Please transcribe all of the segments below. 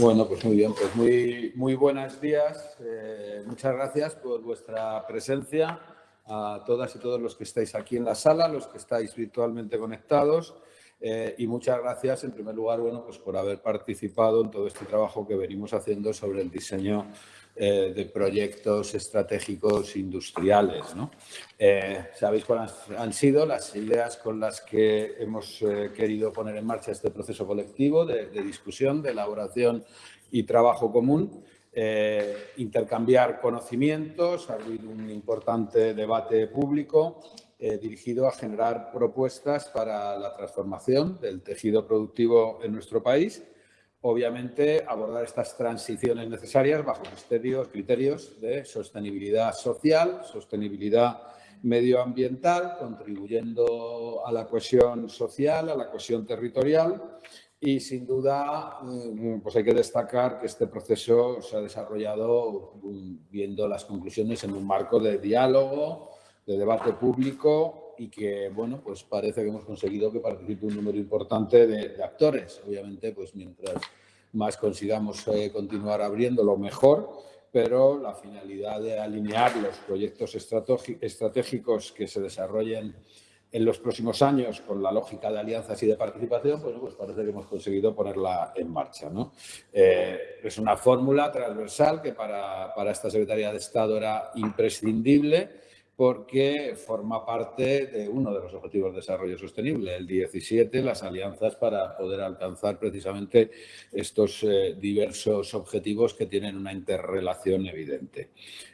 Bueno, pues muy bien, pues muy, muy buenos días. Eh, muchas gracias por vuestra presencia a todas y todos los que estáis aquí en la sala, los que estáis virtualmente conectados. Eh, y muchas gracias, en primer lugar, bueno, pues por haber participado en todo este trabajo que venimos haciendo sobre el diseño eh, de proyectos estratégicos industriales. Eh, ¿Sabéis cuáles han sido las ideas con las que hemos eh, querido poner en marcha este proceso colectivo de, discusión, de elaboración y trabajo común? intercambiar conocimientos, abrir un importante debate público dirigido a generar propuestas para la transformación del tejido productivo en nuestro país obviamente, abordar estas transiciones necesarias bajo criterios de sostenibilidad social, sostenibilidad medioambiental, contribuyendo a la cohesión social, a la cohesión territorial y, sin duda, mm, pues hay que destacar que este proceso se ha desarrollado mm, viendo las conclusiones en un marco de diálogo, de debate público y que, bueno, pues parece que hemos conseguido que participe un número importante de, actores. Obviamente, pues mientras más consigamos eh, continuar abriéndolo, mejor, pero la finalidad de alinear los proyectos estratégicos que se desarrollen en los próximos años con la lógica de alianzas y de participación, pues, pues parece que hemos conseguido ponerla en marcha. Eh, es una fórmula transversal que para, para esta Secretaría de Estado era imprescindible porque forma parte de uno de los Objetivos de Desarrollo Sostenible, el 17, las alianzas para poder alcanzar precisamente estos eh, diversos objetivos que tienen una interrelación evidente.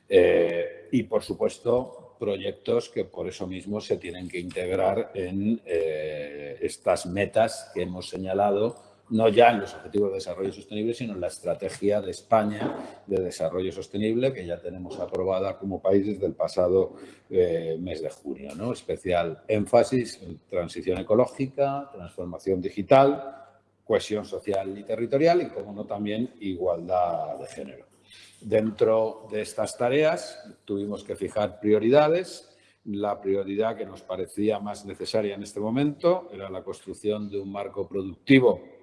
Eh, y, por supuesto, proyectos que por eso mismo se tienen que integrar en eh, estas metas que hemos señalado no ya en los Objetivos de Desarrollo Sostenible, sino en la Estrategia de España de Desarrollo Sostenible, que ya tenemos aprobada como país desde el pasado eh, mes de junio. ¿no? Especial énfasis en transición ecológica, transformación digital, cohesión social y territorial y, como no, también igualdad de género. Dentro de estas tareas tuvimos que fijar prioridades la prioridad que nos parecía más necesaria en este momento era la construcción de un marco productivo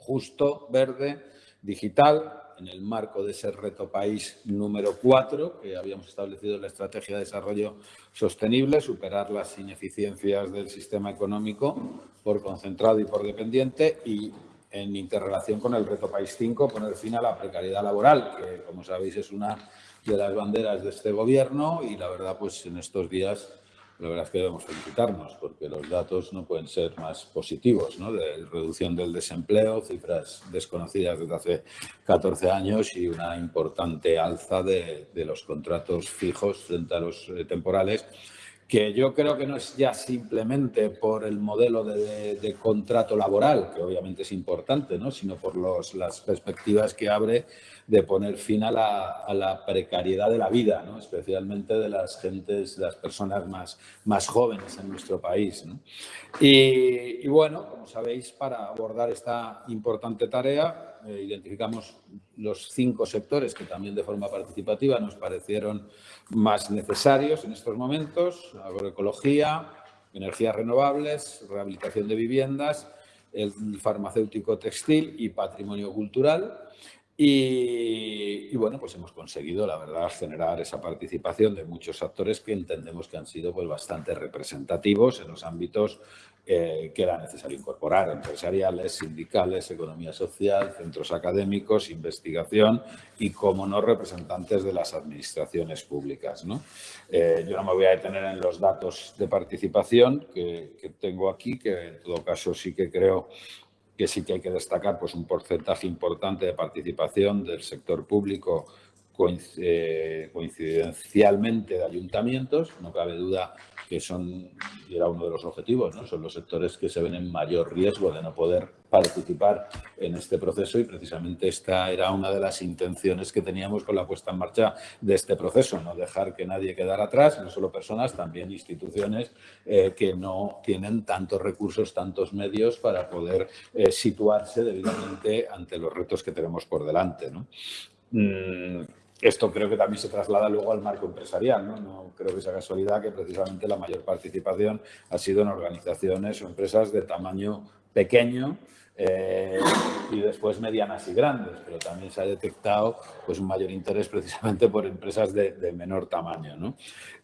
justo, verde, digital, en el marco de ese reto país número 4 que habíamos establecido en la Estrategia de Desarrollo Sostenible, superar las ineficiencias del sistema económico por concentrado y por dependiente y en interrelación con el reto país 5, poner fin a la precariedad laboral, que como sabéis es una de las banderas de este gobierno y la verdad pues en estos días la verdad es que debemos felicitarnos porque los datos no pueden ser más positivos, ¿no? De reducción del desempleo, cifras desconocidas desde hace 14 años y una importante alza de, de los contratos fijos frente a los eh, temporales que yo creo que no es ya simplemente por el modelo de, contrato laboral, que obviamente es importante, ¿no? sino por los, las perspectivas que abre de poner fin a la, precariedad de la vida, ¿no? especialmente de las gentes, las personas más, más jóvenes en nuestro país. Y, y, bueno, como sabéis, para abordar esta importante tarea, eh, identificamos los cinco sectores que también de forma participativa nos parecieron más necesarios en estos momentos, agroecología, energías renovables, rehabilitación de viviendas, el farmacéutico textil y patrimonio cultural. Y, bueno, pues hemos conseguido, la verdad, generar esa participación de muchos actores que entendemos que han sido pues, bastante representativos en los ámbitos eh, que era necesario incorporar, empresariales, sindicales, economía social, centros académicos, investigación y, como no, representantes de las administraciones públicas. ¿no? Eh, yo no me voy a detener en los datos de participación que, que tengo aquí, que en todo caso sí que creo que sí que hay que destacar pues, un porcentaje importante de participación del sector público coincidencialmente de ayuntamientos. No cabe duda que son, era uno de los objetivos, ¿no? son los sectores que se ven en mayor riesgo de no poder participar en este proceso y precisamente esta era una de las intenciones que teníamos con la puesta en marcha de este proceso, no dejar que nadie quedara atrás, no solo personas, también instituciones eh, que no tienen tantos recursos, tantos medios para poder eh, situarse debidamente ante los retos que tenemos por delante. ¿no? Mm, esto creo que también se traslada luego al marco empresarial. ¿no? no creo que sea casualidad que precisamente la mayor participación ha sido en organizaciones o empresas de tamaño pequeño eh, y después medianas y grandes, pero también se ha detectado pues, un mayor interés precisamente por empresas de, menor tamaño. ¿no?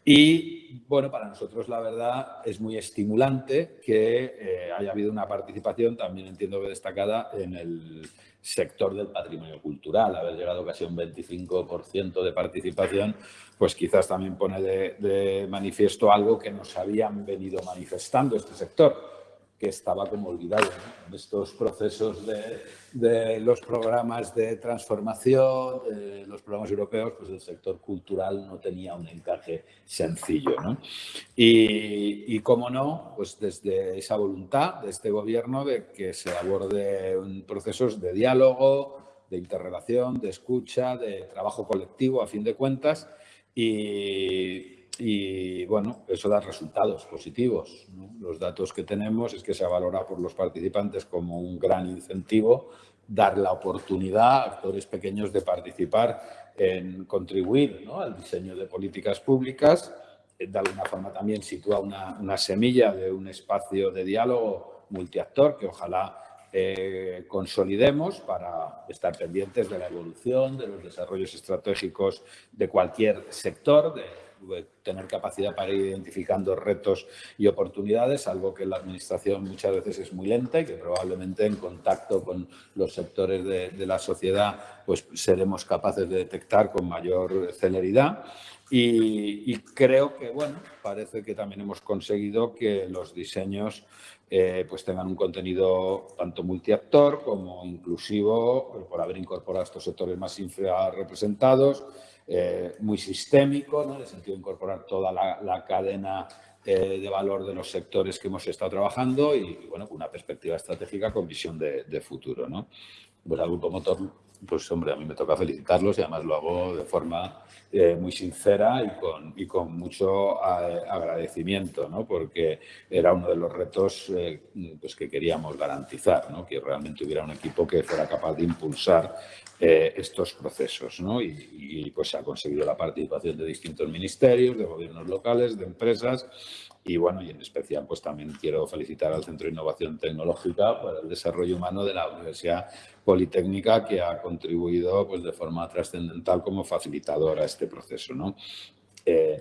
Y bueno, para nosotros la verdad es muy estimulante que eh, haya habido una participación, también entiendo que destacada, en el sector del patrimonio cultural. Haber llegado casi a un 25% de participación, pues quizás también pone de manifiesto algo que nos habían venido manifestando este sector que estaba como olvidado. En estos procesos de, los programas de transformación, los programas europeos, pues el sector cultural no tenía un encaje sencillo. ¿no? Y, y cómo no, pues desde esa voluntad de este gobierno de que se aborde procesos de diálogo, de interrelación, de escucha, de trabajo colectivo a fin de cuentas y y bueno, eso da resultados positivos. Los datos que tenemos es que se valora por los participantes como un gran incentivo dar la oportunidad a actores pequeños de participar en contribuir al diseño de políticas públicas. De alguna forma también sitúa una, una semilla de un espacio de diálogo multiactor que ojalá eh, consolidemos para estar pendientes de la evolución, de los desarrollos estratégicos de cualquier sector, de tener capacidad para ir identificando retos y oportunidades, algo que la Administración muchas veces es muy lenta y que probablemente en contacto con los sectores de, la sociedad pues seremos capaces de detectar con mayor celeridad. Y, creo que, bueno, parece que también hemos conseguido que los diseños eh, pues tengan un contenido tanto multiactor como inclusivo, por haber incorporado estos sectores más infrarrepresentados, eh, muy sistémico, ¿no? en el sentido de incorporar toda la, cadena eh, de valor de los sectores que hemos estado trabajando y, bueno, con una perspectiva estratégica con visión de, futuro. ¿no? Pues al Grupo Motor, pues hombre, a mí me toca felicitarlos y además lo hago de forma eh, muy sincera y con, y con mucho agradecimiento, ¿no? porque era uno de los retos pues que queríamos garantizar, ¿no? que realmente hubiera un equipo que fuera capaz de impulsar eh, estos procesos. ¿no? Y, pues se ha conseguido la participación de distintos ministerios, de gobiernos locales, de empresas y bueno, y en especial pues también quiero felicitar al Centro de Innovación Tecnológica por el desarrollo humano de la Universidad Politécnica que ha contribuido pues de forma trascendental como facilitadora a este proceso. ¿no?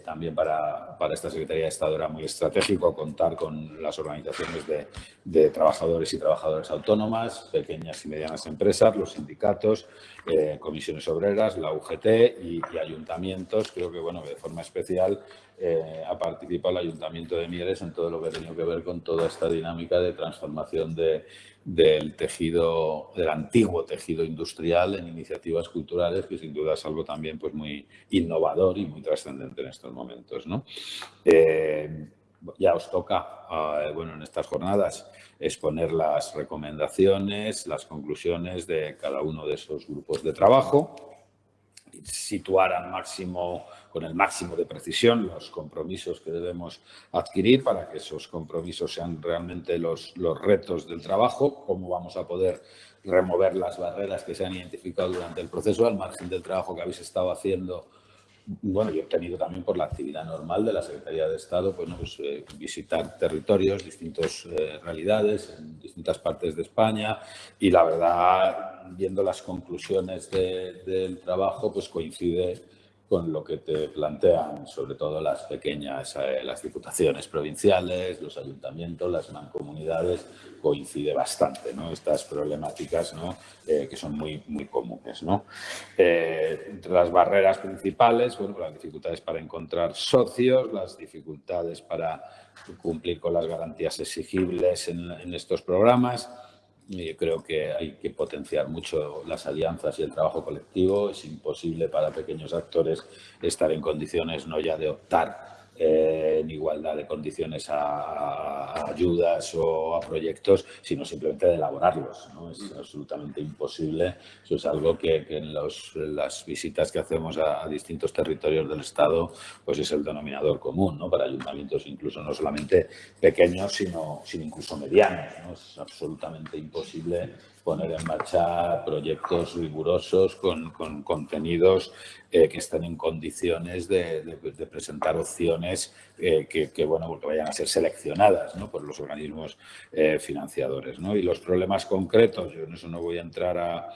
También para, para, esta Secretaría de Estado era muy estratégico contar con las organizaciones de, trabajadores y trabajadoras autónomas, pequeñas y medianas empresas, los sindicatos, eh, comisiones obreras, la UGT y, ayuntamientos. Creo que bueno, de forma especial eh, ha participado el Ayuntamiento de Mieres en todo lo que ha tenido que ver con toda esta dinámica de transformación de, del tejido, del antiguo tejido industrial en iniciativas culturales, que sin duda es algo también pues, muy innovador y muy trascendente en estos momentos. ¿no? Eh, ya os toca, eh, bueno, en estas jornadas, exponer las recomendaciones, las conclusiones de cada uno de esos grupos de trabajo, situar al máximo con el máximo de precisión los compromisos que debemos adquirir para que esos compromisos sean realmente los, los retos del trabajo, cómo vamos a poder remover las barreras que se han identificado durante el proceso, al margen del trabajo que habéis estado haciendo bueno, yo he tenido también por la actividad normal de la Secretaría de Estado, pues, pues eh, visitar territorios, distintas eh, realidades en distintas partes de España y la verdad, viendo las conclusiones del trabajo, pues coincide con lo que te plantean sobre todo las pequeñas, eh, las diputaciones provinciales, los ayuntamientos, las mancomunidades, coincide bastante, ¿no? Estas problemáticas, ¿no? Eh, que son muy, muy comunes, ¿no? Eh, entre las barreras principales, bueno, las dificultades para encontrar socios, las dificultades para cumplir con las garantías exigibles en estos programas, yo creo que hay que potenciar mucho las alianzas y el trabajo colectivo. Es imposible para pequeños actores estar en condiciones no ya de optar eh, en igualdad de condiciones a, ayudas o a proyectos, sino simplemente de elaborarlos. ¿no? Es absolutamente imposible. Eso es algo que, en, las visitas que hacemos a, distintos territorios del Estado pues es el denominador común ¿no? para ayuntamientos incluso no solamente pequeños, sino, sino incluso medianos. ¿no? Es absolutamente imposible poner en marcha proyectos rigurosos con, contenidos eh, que estén en condiciones de, presentar opciones eh, que, bueno, que vayan a ser seleccionadas por los organismos eh, financiadores. Y los problemas concretos, yo en eso no voy a entrar a,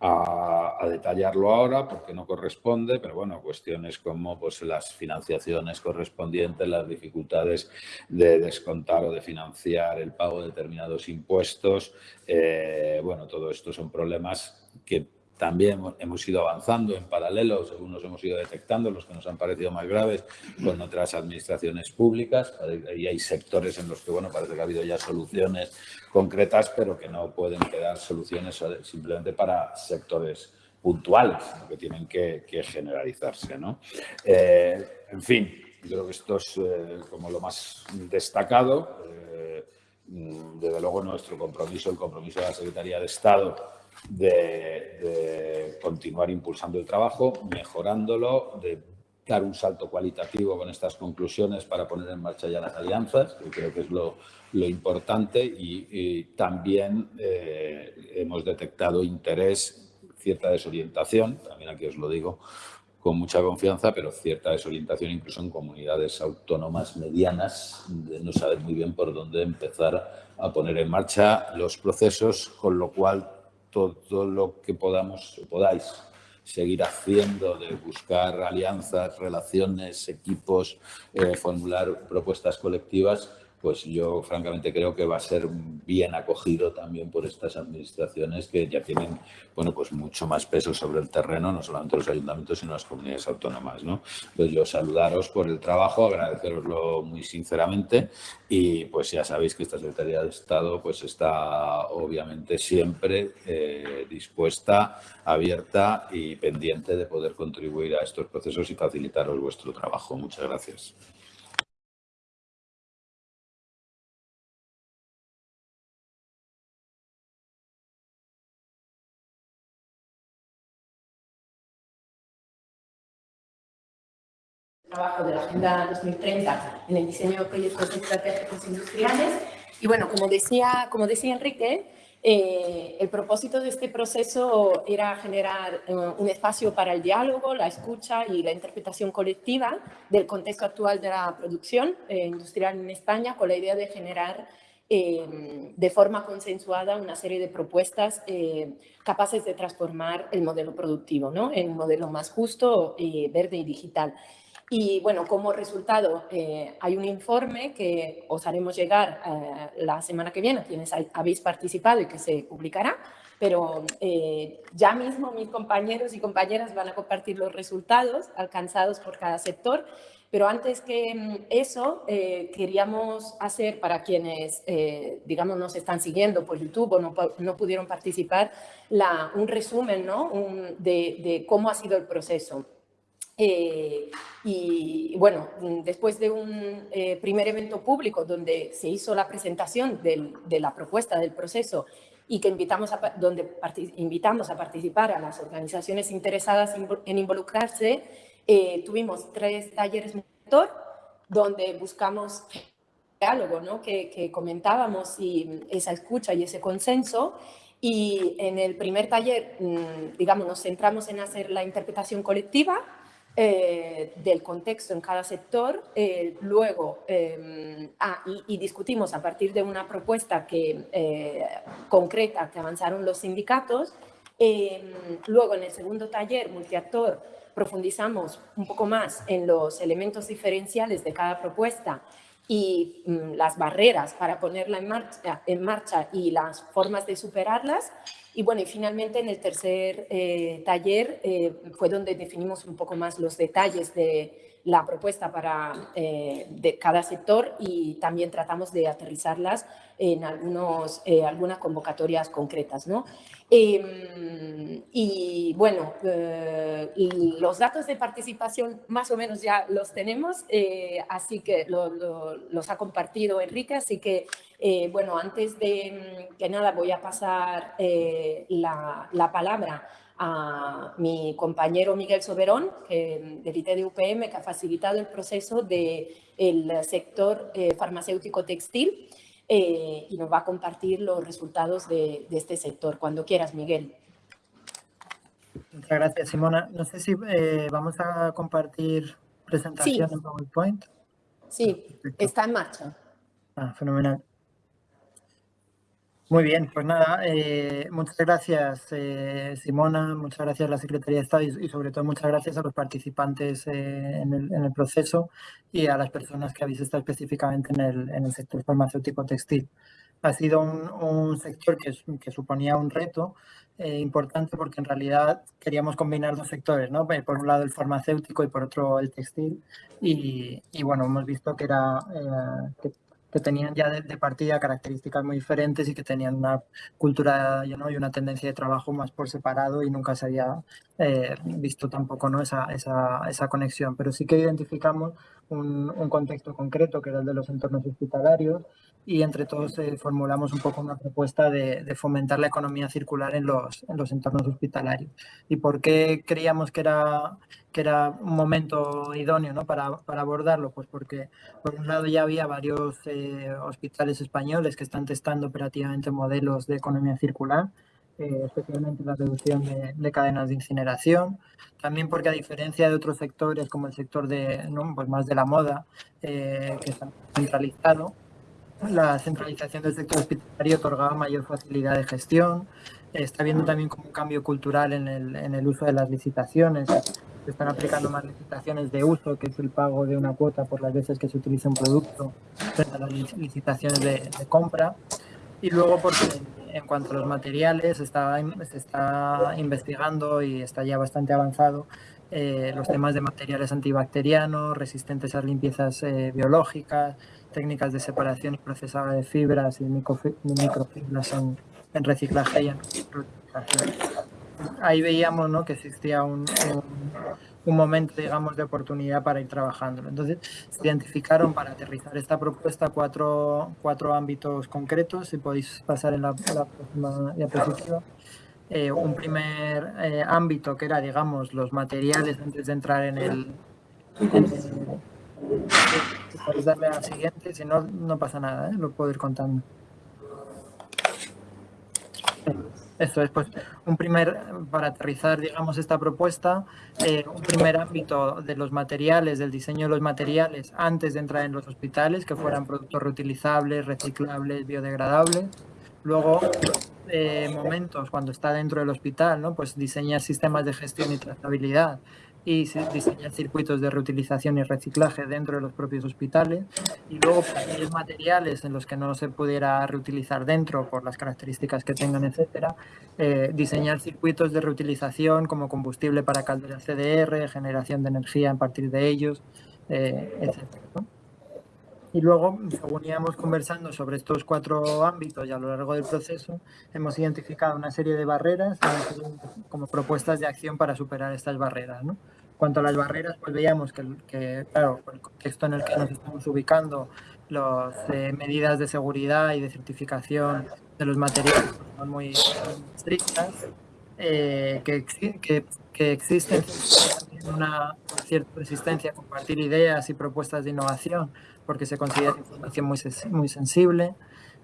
a, detallarlo ahora porque no corresponde, pero bueno, cuestiones como pues, las financiaciones correspondientes, las dificultades de descontar o de financiar el pago de determinados impuestos, eh, bueno, todo esto son problemas que también hemos ido avanzando en paralelo, según nos hemos ido detectando, los que nos han parecido más graves con otras administraciones públicas. Y hay sectores en los que, bueno, parece que ha habido ya soluciones concretas, pero que no pueden quedar soluciones simplemente para sectores puntuales, que tienen que, generalizarse. ¿no? Eh, en fin, creo que esto es eh, como lo más destacado. Eh, desde luego nuestro compromiso, el compromiso de la Secretaría de Estado de, continuar impulsando el trabajo, mejorándolo, de dar un salto cualitativo con estas conclusiones para poner en marcha ya las alianzas, que creo que es lo, importante y, también eh, hemos detectado interés, cierta desorientación, también aquí os lo digo con mucha confianza, pero cierta desorientación incluso en comunidades autónomas medianas, de no saber muy bien por dónde empezar a poner en marcha los procesos, con lo cual todo lo que podamos podáis seguir haciendo de buscar alianzas, relaciones, equipos, eh, formular propuestas colectivas, pues yo francamente creo que va a ser bien acogido también por estas administraciones que ya tienen bueno, pues mucho más peso sobre el terreno, no solamente los ayuntamientos, sino las comunidades autónomas. ¿no? Entonces yo saludaros por el trabajo, agradeceroslo muy sinceramente y pues ya sabéis que esta Secretaría de Estado pues está obviamente siempre eh, dispuesta, abierta y pendiente de poder contribuir a estos procesos y facilitaros vuestro trabajo. Muchas gracias. Trabajo de la Agenda 2030 en el diseño de proyectos estratégicos industriales. Y bueno, como decía, como decía Enrique, eh, el propósito de este proceso era generar eh, un espacio para el diálogo, la escucha y la interpretación colectiva del contexto actual de la producción eh, industrial en España con la idea de generar de forma consensuada una serie de propuestas capaces de transformar el modelo productivo ¿no? en un modelo más justo, verde y digital. Y bueno, como resultado eh, hay un informe que os haremos llegar eh, la semana que viene, quienes habéis participado y que se publicará, pero eh, ya mismo mis compañeros y compañeras van a compartir los resultados alcanzados por cada sector, pero antes que mm, eso, queríamos hacer para quienes, digamos, nos están siguiendo por YouTube o no, no pudieron participar, un resumen ¿no? de cómo ha sido el proceso. Eh, y bueno, después de un eh, primer evento público donde se hizo la presentación de la propuesta del proceso y que invitamos a, donde invitamos a participar a las organizaciones interesadas en involucrarse, eh, tuvimos tres talleres mentor donde buscamos diálogo, ¿no? que, que comentábamos y esa escucha y ese consenso y en el primer taller, mm, digamos, nos centramos en hacer la interpretación colectiva eh, del contexto en cada sector, eh, luego, eh, ah, y, discutimos a partir de una propuesta que, concreta que avanzaron los sindicatos, luego en el segundo taller, multiactor, profundizamos un poco más en los elementos diferenciales de cada propuesta y mm, las barreras para ponerla en marcha, en marcha y las formas de superarlas, y bueno, y finalmente en el tercer eh, taller eh, fue donde definimos un poco más los detalles de la propuesta para eh, de cada sector y también tratamos de aterrizarlas en algunos, algunas convocatorias concretas. ¿no? Em, y bueno, los datos de participación más o menos ya los tenemos, así que los ha compartido Enrique, así que eh, bueno, antes de que nada voy a pasar eh, la, palabra a mi compañero Miguel Soberón, que, del IT de UPM, que ha facilitado el proceso del sector eh, farmacéutico textil. eh, y nos va a compartir los resultados de, este sector. Cuando quieras, Miguel. Muchas gracias, Simona. No sé si eh, vamos a compartir presentación en PowerPoint. Sí, está en marcha. Ah, fenomenal. Muy bien, pues nada, eh, muchas gracias eh, Simona, muchas gracias a la Secretaría de Estado y, sobre todo muchas gracias a los participantes eh, en, el, proceso y a las personas que habéis estado específicamente en el, sector farmacéutico textil. Ha sido un, sector que, suponía un reto importante porque en realidad queríamos combinar dos sectores, ¿no? por un lado el farmacéutico y por otro el textil y, bueno, hemos visto que era que que tenían ya de, partida características muy diferentes y que tenían una cultura y una tendencia de trabajo más por separado y nunca se había eh, visto tampoco ¿no? esa, esa, esa, conexión. Pero sí que identificamos un, contexto concreto que era el de los entornos hospitalarios y entre todos eh, formulamos un poco una propuesta de, de, fomentar la economía circular en los, en los entornos hospitalarios. ¿Y por qué creíamos que era que era un momento idóneo ¿no? para, para, abordarlo, pues porque por un lado ya había varios eh, hospitales españoles que están testando operativamente modelos de economía circular, eh, especialmente la reducción de, cadenas de incineración, también porque a diferencia de otros sectores como el sector de, ¿no? pues más de la moda, eh, que está centralizado, la centralización del sector hospitalario otorgaba mayor facilidad de gestión, está habiendo también como un cambio cultural en el, en el uso de las licitaciones, se están aplicando más licitaciones de uso, que es el pago de una cuota por las veces que se utiliza un producto, frente a las licitaciones de, compra. Y luego porque en cuanto a los materiales, está, se está investigando y está ya bastante avanzado eh, los temas de materiales antibacterianos, resistentes a limpiezas eh, biológicas, técnicas de separación y procesado de fibras y microfibras en, en reciclaje y en ahí veíamos ¿no? que existía un, momento, digamos, de oportunidad para ir trabajándolo. Entonces, se identificaron para aterrizar esta propuesta cuatro, cuatro ámbitos concretos, si podéis pasar en la, próxima diapositiva. Eh, un primer eh, ámbito que era, digamos, los materiales antes de entrar en el... En podéis darle a la siguiente, si no, no pasa nada, ¿eh? lo puedo ir contando. Eso es, pues, un primer, para aterrizar, digamos, esta propuesta, eh, un primer ámbito de los materiales, del diseño de los materiales antes de entrar en los hospitales, que fueran productos reutilizables, reciclables, biodegradables. Luego, eh, momentos cuando está dentro del hospital, ¿no? Pues diseñar sistemas de gestión y trazabilidad y diseñar circuitos de reutilización y reciclaje dentro de los propios hospitales y luego aquellos materiales en los que no se pudiera reutilizar dentro por las características que tengan, etcétera, eh, diseñar circuitos de reutilización como combustible para calderas CDR, generación de energía a partir de ellos, eh, etcétera. Y luego, según íbamos conversando sobre estos cuatro ámbitos y a lo largo del proceso, hemos identificado una serie de barreras como propuestas de acción para superar estas barreras. ¿no? Cuanto a las barreras, pues veíamos que, que, claro, por el contexto en el que nos estamos ubicando, las eh, medidas de seguridad y de certificación de los materiales son muy estrictas, eh, que, que, que existen una cierta resistencia a compartir ideas y propuestas de innovación porque se considera información muy, muy sensible,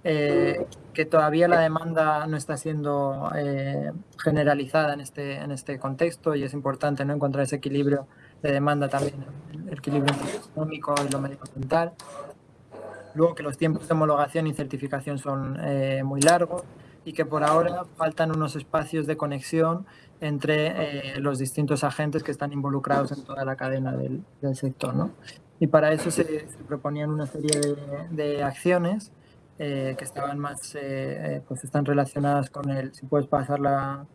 eh, que todavía la demanda no está siendo eh, generalizada en este, en este contexto y es importante ¿no? encontrar ese equilibrio de demanda también, el equilibrio económico y lo medioambiental. Luego que los tiempos de homologación y certificación son eh, muy largos y que por ahora faltan unos espacios de conexión entre los distintos agentes que están involucrados en toda la cadena del, del sector. ¿no? Y para eso se, proponían una serie de, acciones eh, que estaban más, eh, eh, pues están relacionadas con el, si puedes pasar la,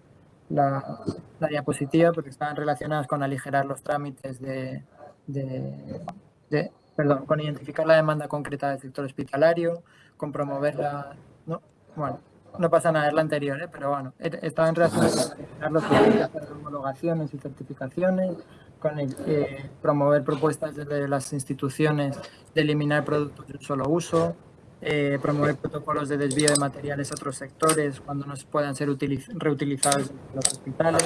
la, diapositiva, porque estaban relacionadas con aligerar los trámites de, de, perdón, con identificar la demanda concreta del sector hospitalario, con promover la, no, bueno, no pasa nada, es la anterior, pero bueno, estaban relacionadas con aligerar los trámites de homologaciones y certificaciones, con el, eh, promover propuestas desde las instituciones de eliminar productos de un solo uso, eh, promover protocolos de desvío de materiales a otros sectores cuando no puedan ser reutilizados en los hospitales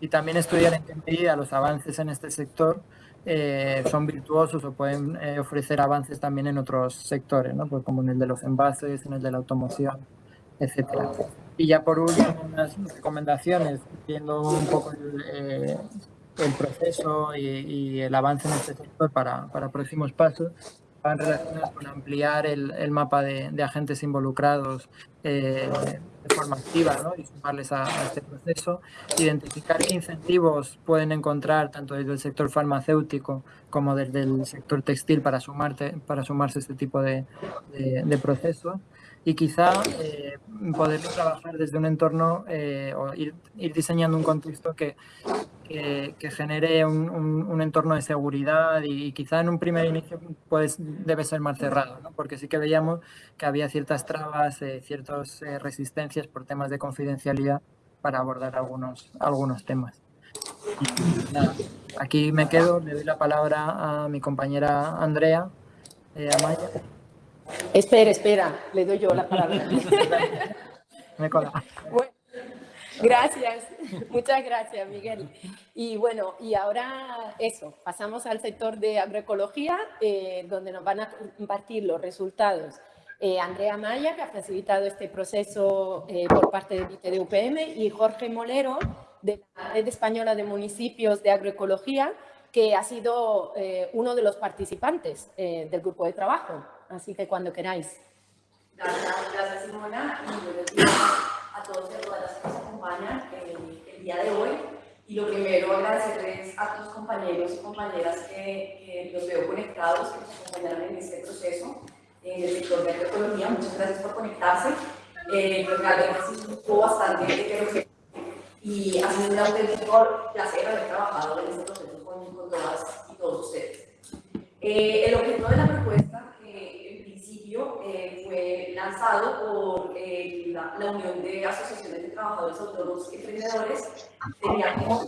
y también estudiar en qué medida los avances en este sector eh, son virtuosos o pueden eh, ofrecer avances también en otros sectores, ¿no? pues como en el de los envases, en el de la automoción, etcétera. Y ya por último, unas recomendaciones, viendo un poco el, eh, proceso y, el avance en este sector para, para próximos pasos, van relacionadas con ampliar el, el mapa de, de, agentes involucrados eh, de forma activa ¿no? y sumarles a, a, este proceso, identificar qué incentivos pueden encontrar tanto desde el sector farmacéutico como desde el sector textil para, sumarte, para sumarse a este tipo de, de, de procesos y quizá eh, poder trabajar desde un entorno eh, o ir, ir, diseñando un contexto que, que, que genere un, un, un, entorno de seguridad y, y, quizá en un primer inicio pues, debe ser más cerrado, ¿no? porque sí que veíamos que había ciertas trabas, eh, ciertas eh, resistencias por temas de confidencialidad para abordar algunos, algunos temas. Y, nada, aquí me quedo, le doy la palabra a mi compañera Andrea eh, Amaya. Espera, espera, le doy yo la palabra. Me cola. Bueno, gracias, muchas gracias, Miguel. Y bueno, y ahora eso, pasamos al sector de agroecología, eh, donde nos van a compartir los resultados eh, Andrea Maya, que ha facilitado este proceso eh, por parte del de UPM, y Jorge Molero, de la Red Española de Municipios de Agroecología, que ha sido uno de los participantes del grupo de trabajo. Así que cuando queráis. Gracias, Simona y a todos y a todas las nos el, el día de hoy. Y lo primero, agradecerles a los compañeros y compañeras que, que los veo conectados, que nos acompañaron en este proceso en el sector de agroecología. Muchas gracias por conectarse. Eh, realmente sí estuvo bastante y ha sido un auténtico placer haber trabajado en este proceso con, con todas y todos ustedes. Eh, el objeto de la propuesta, eh, fue lanzado por eh, la, la, Unión de Asociaciones de Trabajadores Autónomos y Emprendedores, tenía como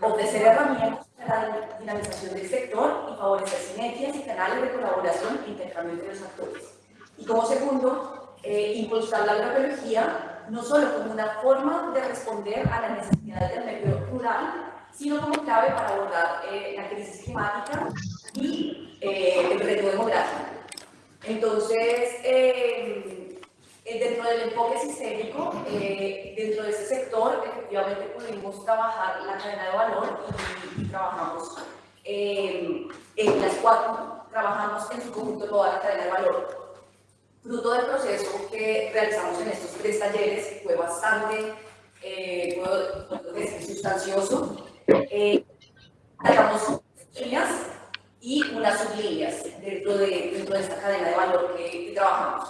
ofrecer herramientas para la dinamización del sector y favorecer sinergias y canales de colaboración e intercambio entre los actores. Y como segundo, eh, impulsar la agroecología no solo como una forma de responder a las necesidades del medio rural, sino como clave para abordar eh, la crisis climática y eh, el reto demográfico. Entonces, eh, dentro del enfoque sistémico, eh, dentro de ese sector, efectivamente pudimos trabajar la cadena de valor y, trabajamos en las cuatro, trabajamos en su conjunto toda la cadena de valor fruto del proceso que realizamos en estos tres talleres, fue bastante eh, puedo decir, sustancioso. Eh, sacamos líneas y unas sublíneas dentro de, dentro de esta cadena de valor que, que trabajamos.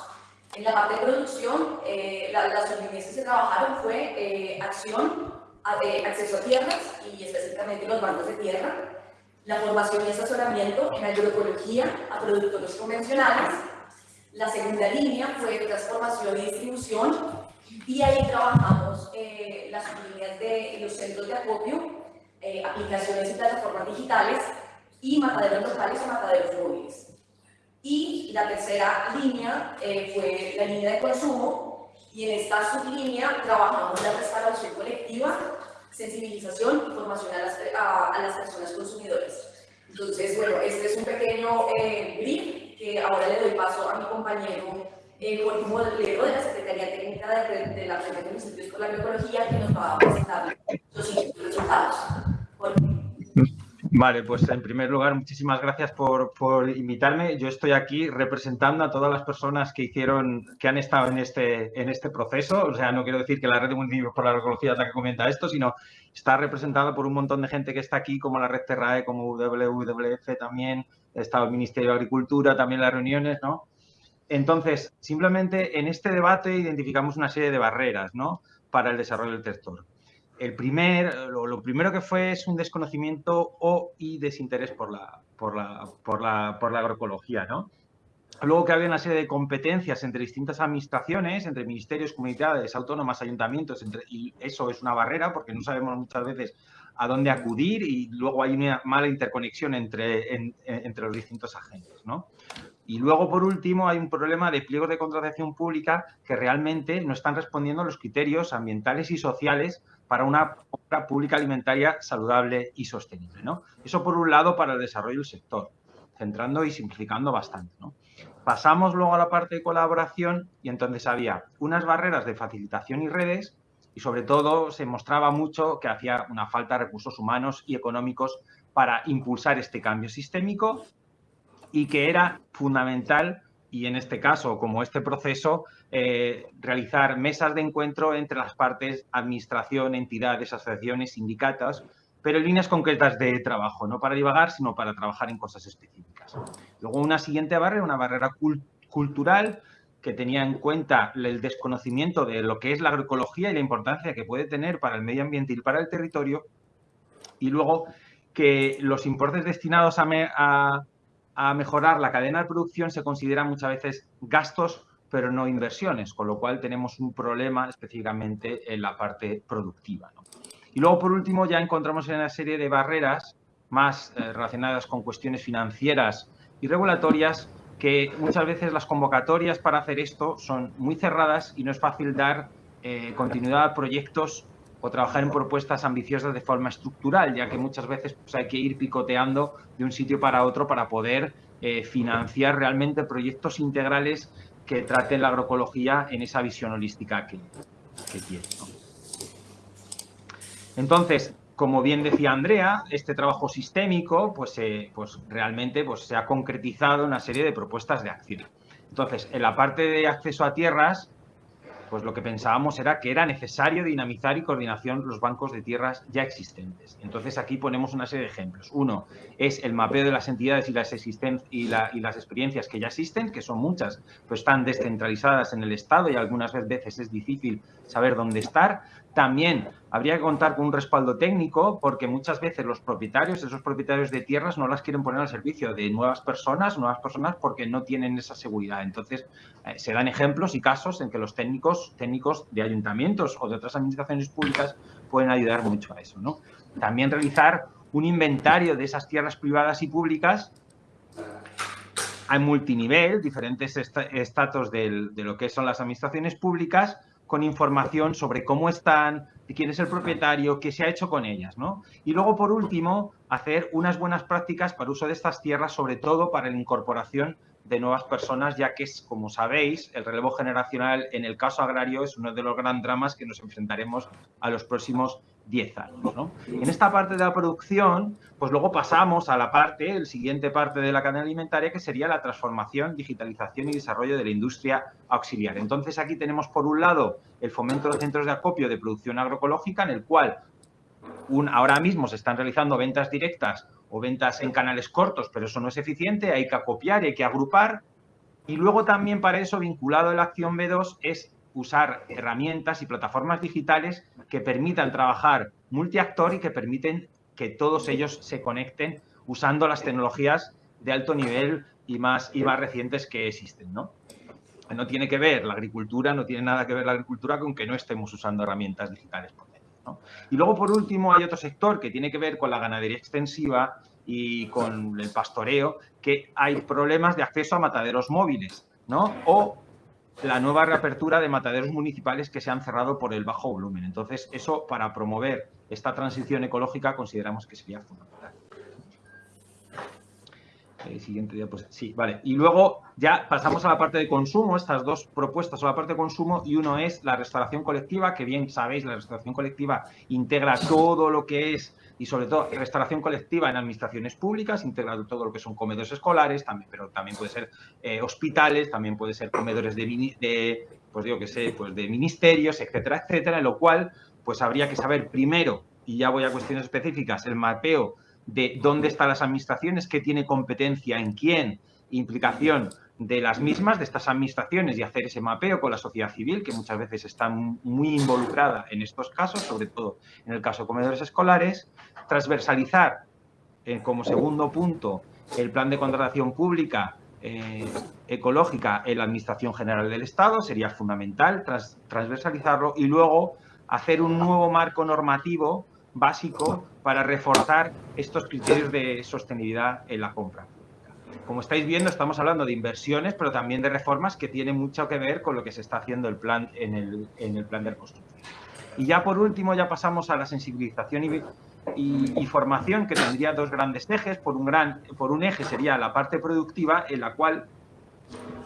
En la parte de producción, eh, la, las sublíneas que se trabajaron fue eh, acción, de acceso a tierras y específicamente los bancos de tierra, la formación y asesoramiento en agroecología a productores convencionales, la segunda línea fue transformación y distribución y ahí trabajamos eh, las líneas de los centros de acopio, eh, aplicaciones y plataformas digitales y mataderos locales y mataderos móviles. Y la tercera línea eh, fue la línea de consumo y en esta sublínea trabajamos la restauración colectiva, sensibilización y formación a las, a, a las personas consumidoras. Entonces, bueno, este es un pequeño eh, brief que ahora le doy paso a mi compañero eh, Jorge de la Secretaría Técnica de, de la Red de Municipios por la Agroecología que nos va a presentar los resultados. Vale, pues en primer lugar, muchísimas gracias por, por, invitarme. Yo estoy aquí representando a todas las personas que hicieron, que han estado en este, en este proceso. O sea, no quiero decir que la red de municipios por la agroecología es la que comenta esto, sino está representada por un montón de gente que está aquí, como la red Terrae, como WWF también, está el Ministerio de Agricultura, también las reuniones, ¿no? Entonces, simplemente en este debate identificamos una serie de barreras, ¿no? Para el desarrollo del sector el primer, lo, lo, primero que fue es un desconocimiento o y desinterés por la, por la, por la, por la agroecología, ¿no? Luego que había una serie de competencias entre distintas administraciones, entre ministerios, comunidades, autónomas, ayuntamientos, entre, y eso es una barrera porque no sabemos muchas veces a dónde acudir y luego hay una mala interconexión entre, en, entre los distintos agentes, ¿no? Y luego, por último, hay un problema de pliegos de contratación pública que realmente no están respondiendo a los criterios ambientales y sociales para una compra pública alimentaria saludable y sostenible. ¿no? Eso, por un lado, para el desarrollo del sector, centrando y simplificando bastante. Pasamos luego a la parte de colaboración y entonces había unas barreras de facilitación y redes y sobre todo se mostraba mucho que hacía una falta de recursos humanos y económicos para impulsar este cambio sistémico y que era fundamental y en este caso, como este proceso, eh, realizar mesas de encuentro entre las partes, administración, entidades, asociaciones, sindicatos, pero en líneas concretas de trabajo, no para divagar, sino para trabajar en cosas específicas. Luego una siguiente barrera, una barrera cultural que tenía en cuenta el desconocimiento de lo que es la agroecología y la importancia que puede tener para el medio ambiente y para el territorio. Y luego que los importes destinados a, a mejorar la cadena de producción se consideran muchas veces gastos pero no inversiones, con lo cual tenemos un problema específicamente en la parte productiva. Y luego, por último, ya encontramos una serie de barreras más eh, relacionadas con cuestiones financieras y regulatorias que muchas veces las convocatorias para hacer esto son muy cerradas y no es fácil dar eh, continuidad a proyectos o trabajar en propuestas ambiciosas de forma estructural, ya que muchas veces pues, hay que ir picoteando de un sitio para otro para poder eh, financiar realmente proyectos integrales que traten la agroecología en esa visión holística que, que tiene. Entonces, como bien decía Andrea, este trabajo sistémico pues, eh, pues realmente pues, se ha concretizado en una serie de propuestas de acción. Entonces, en la parte de acceso a tierras, pues lo que pensábamos era que era necesario dinamizar y coordinación los bancos de tierras ya existentes. Entonces aquí ponemos una serie de ejemplos. Uno es el mapeo de las entidades y las, y, y las experiencias que ya existen, que son muchas, pues están descentralizadas en el Estado y algunas veces es difícil saber dónde estar. También habría que contar con un respaldo técnico porque muchas veces los propietarios, esos propietarios de tierras, no las quieren poner al servicio de nuevas personas, nuevas personas porque no tienen esa seguridad. Entonces, eh, se dan ejemplos y casos en que los técnicos, técnicos de ayuntamientos o de otras administraciones públicas pueden ayudar mucho a eso. ¿no? También realizar un inventario de esas tierras privadas y públicas a multinivel, diferentes estatus de lo que son las administraciones públicas, con información sobre cómo están, quién es el propietario, qué se ha hecho con ellas, ¿no? Y luego, por último, hacer unas buenas prácticas para uso de estas tierras, sobre todo para la incorporación de nuevas personas, ya que, es, como sabéis, el relevo generacional en el caso agrario es uno de los grandes dramas que nos enfrentaremos a los próximos 10 años. ¿no? En esta parte de la producción, pues luego pasamos a la parte, el siguiente parte de la cadena alimentaria, que sería la transformación, digitalización y desarrollo de la industria auxiliar. Entonces aquí tenemos por un lado el fomento de centros de acopio de producción agroecológica, en el cual un, ahora mismo se están realizando ventas directas o ventas en canales cortos, pero eso no es eficiente, hay que acopiar, hay que agrupar. Y luego también para eso, vinculado a la acción B2, es usar herramientas y plataformas digitales que permitan trabajar multiactor y que permiten que todos ellos se conecten usando las tecnologías de alto nivel y más, y más recientes que existen. ¿no? no tiene que ver la agricultura, no tiene nada que ver la agricultura con que no estemos usando herramientas digitales por Y luego, por último, hay otro sector que tiene que ver con la ganadería extensiva y con el pastoreo, que hay problemas de acceso a mataderos móviles, ¿no? O la nueva reapertura de mataderos municipales que se han cerrado por el bajo volumen. Entonces, eso para promover esta transición ecológica consideramos que sería fundamental. Eh, siguiente día, pues sí, vale. Y luego ya pasamos a la parte de consumo, estas dos propuestas son la parte de consumo y uno es la restauración colectiva, que bien sabéis, la restauración colectiva integra todo lo que es y sobre todo restauración colectiva en administraciones públicas, integrado todo lo que son comedores escolares, también, pero también puede ser eh, hospitales, también puede ser comedores de, de, pues digo que sé, pues de ministerios, etcétera, etcétera, en lo cual pues habría que saber primero, y ya voy a cuestiones específicas, el mapeo de dónde están las administraciones, qué tiene competencia en quién, implicación de las mismas, de estas administraciones y hacer ese mapeo con la sociedad civil, que muchas veces está muy involucrada en estos casos, sobre todo en el caso de comedores escolares, transversalizar eh, como segundo punto el plan de contratación pública eh, ecológica en la Administración General del Estado, sería fundamental transversalizarlo y luego hacer un nuevo marco normativo básico para reforzar estos criterios de sostenibilidad en la compra. como estáis viendo, estamos hablando de inversiones, pero también de reformas que tienen mucho que ver con lo que se está haciendo el plan, en, el, en el plan de reconstrucción. Y ya por último, ya pasamos a la sensibilización y, y, formación, que tendría dos grandes ejes. Por un, gran, por un eje sería la parte productiva, en la cual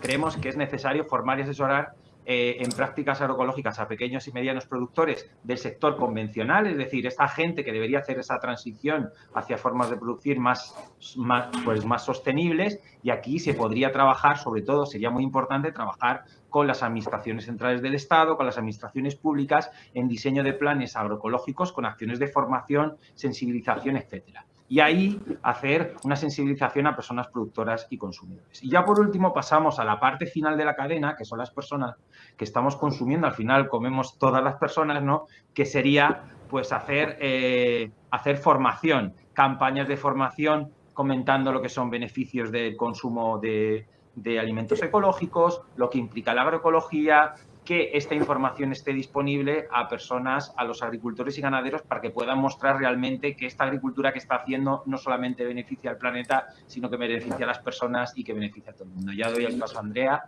creemos que es necesario formar y asesorar eh, en prácticas agroecológicas a pequeños y medianos productores del sector convencional, es decir, esta gente que debería hacer esa transición hacia formas de producir más, más, pues más sostenibles y aquí se podría trabajar, sobre todo sería muy importante trabajar con las administraciones centrales del Estado, con las administraciones públicas en diseño de planes agroecológicos con acciones de formación, sensibilización, etcétera y ahí hacer una sensibilización a personas productoras y consumidores. Y ya por último pasamos a la parte final de la cadena, que son las personas que estamos consumiendo, al final comemos todas las personas, ¿no? Que sería pues hacer, eh, hacer formación, campañas de formación comentando lo que son beneficios del consumo de, de alimentos ecológicos, lo que implica la agroecología, que esta información esté disponible a personas, a los agricultores y ganaderos para que puedan mostrar realmente que esta agricultura que está haciendo no solamente beneficia al planeta, sino que beneficia a las personas y que beneficia a todo el mundo. Ya doy el paso a Andrea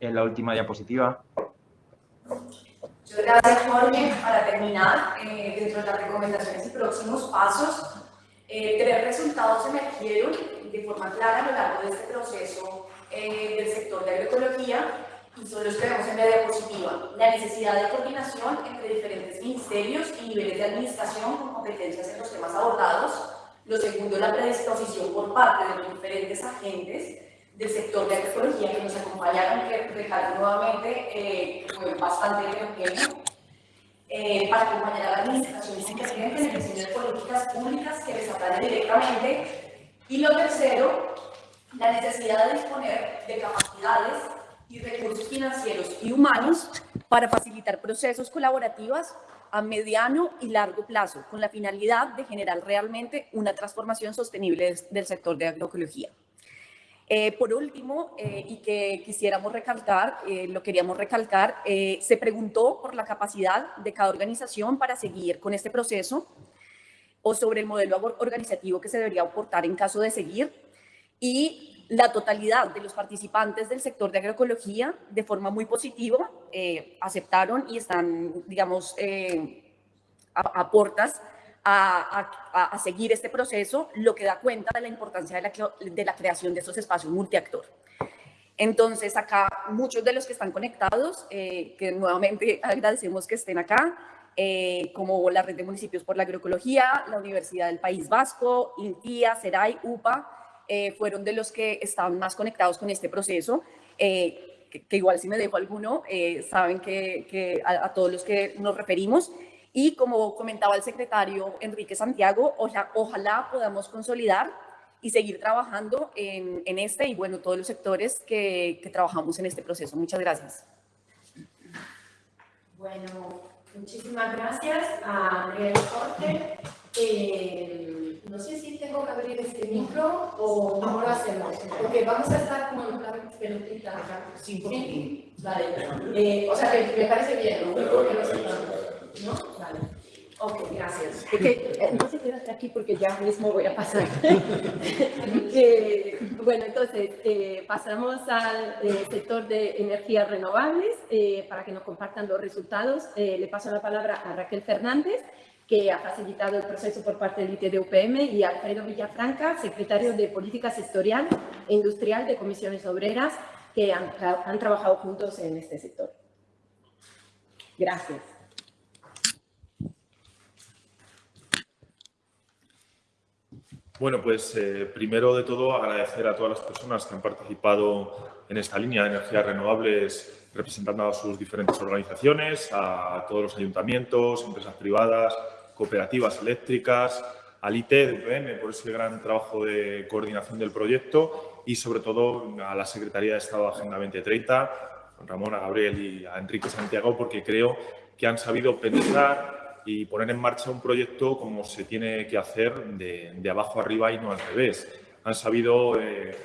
en la última diapositiva. Muchas gracias, Jorge. Para terminar, eh, dentro de las recomendaciones y próximos pasos, eh, tres resultados emergieron de forma clara a lo largo de este proceso eh, del sector de agroecología y que vemos en la diapositiva. La necesidad de coordinación entre diferentes ministerios y niveles de administración con competencias en los temas abordados. Lo segundo, la predisposición por parte de los diferentes agentes del sector de agroecología que nos acompañaron, que recalco nuevamente, eh, fue bastante heterogéneo, eh, para acompañar a las administraciones inteligentes en el diseño de políticas públicas que les aplanen directamente. Y lo tercero, la necesidad de disponer de capacidades y recursos financieros y humanos para facilitar procesos colaborativos a mediano y largo plazo, con la finalidad de generar realmente una transformación sostenible del sector de agroecología. Eh, por último, eh, y que quisiéramos recalcar, eh, lo queríamos recalcar, se preguntó por la capacidad de cada organización para seguir con este proceso o sobre el modelo organizativo que se debería aportar en caso de seguir y la totalidad de los participantes del sector de agroecología de forma muy positiva eh, aceptaron y están, digamos, eh, a, portas a, seguir este proceso, lo que da cuenta de la importancia de la, de la creación de esos espacios multiactor. Entonces, acá muchos de los que están conectados, eh, que nuevamente agradecemos que estén acá, como la Red de Municipios por la Agroecología, la Universidad del País Vasco, INTIA, CERAI, UPA, eh, fueron de los que estaban más conectados con este proceso, eh, que, igual si me dejo alguno, eh, saben que, a, todos los que nos referimos. Y como comentaba el secretario Enrique Santiago, ojalá podamos consolidar y seguir trabajando en, en, este y bueno, todos los sectores que, que trabajamos en este proceso. Muchas gracias. Bueno, muchísimas gracias a Andrea Corte. Eh, no sé si tengo que abrir este micro o cómo lo hacemos. Porque vamos a estar como en plan pelotita. Sí, sí. Vale. Eh, o sea, que me parece bien, ¿no? ¿No? Vale. Ok, gracias. entonces quédate aquí porque ya mismo voy a pasar. eh, bueno, entonces eh, pasamos al eh, sector de energías renovables eh, para que nos compartan los resultados. le paso la palabra a Raquel Fernández que ha facilitado el proceso por parte del ITD-UPM, y Alfredo Villafranca, secretario de Política Sectorial e Industrial de Comisiones Obreras, que han, trabajado juntos en este sector. Gracias. Bueno, pues eh, primero de todo agradecer a todas las personas que han participado en esta línea de energías renovables representando a sus diferentes organizaciones, a todos los ayuntamientos, empresas privadas, cooperativas eléctricas, al IT de UPM por ese gran trabajo de coordinación del proyecto y sobre todo a la Secretaría de Estado de Agenda 2030, a Ramón, a Gabriel y a Enrique Santiago, porque creo que han sabido pensar y poner en marcha un proyecto como se tiene que hacer de, abajo arriba y no al revés. Han sabido, eh,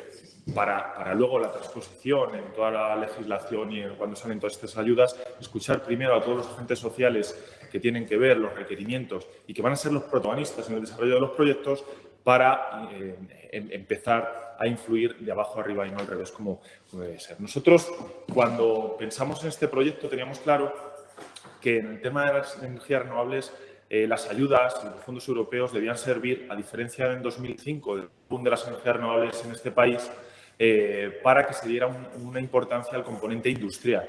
para, para, luego la transposición en toda la legislación y cuando salen todas estas ayudas, escuchar primero a todos los agentes sociales que tienen que ver los requerimientos y que van a ser los protagonistas en el desarrollo de los proyectos para eh, em, empezar a influir de abajo arriba y no al revés como, debe ser. Nosotros, cuando pensamos en este proyecto, teníamos claro que en el tema de las energías renovables eh, las ayudas y los fondos europeos debían servir, a diferencia de en 2005, del boom de las energías renovables en este país, eh, para que se diera una importancia al componente industrial.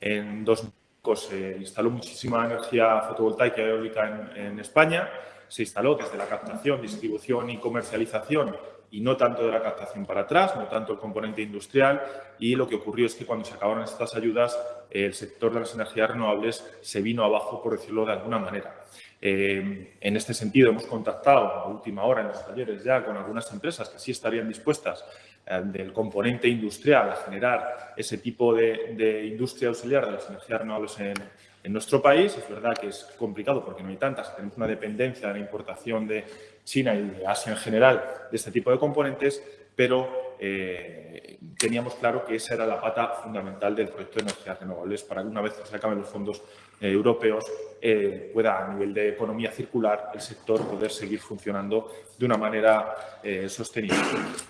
En 2005 se instaló muchísima energía fotovoltaica y eólica en España, se instaló desde la captación, distribución y comercialización y no tanto de la captación para atrás, no tanto el componente industrial y lo que ocurrió es que cuando se acabaron estas ayudas el sector de las energías renovables se vino abajo, por decirlo de alguna manera. Eh, en este sentido, hemos contactado a última hora en los talleres ya con algunas empresas que sí estarían dispuestas eh, del componente industrial a generar ese tipo de, industria auxiliar de las energías renovables en, en nuestro país. Es verdad que es complicado porque no hay tantas, tenemos una dependencia de la importación de China y de Asia en general de este tipo de componentes, pero eh, teníamos claro que esa era la pata fundamental del proyecto de energías renovables para que una vez que se acaben los fondos eh, europeos eh, pueda a nivel de economía circular el sector poder seguir funcionando de una manera sostenible.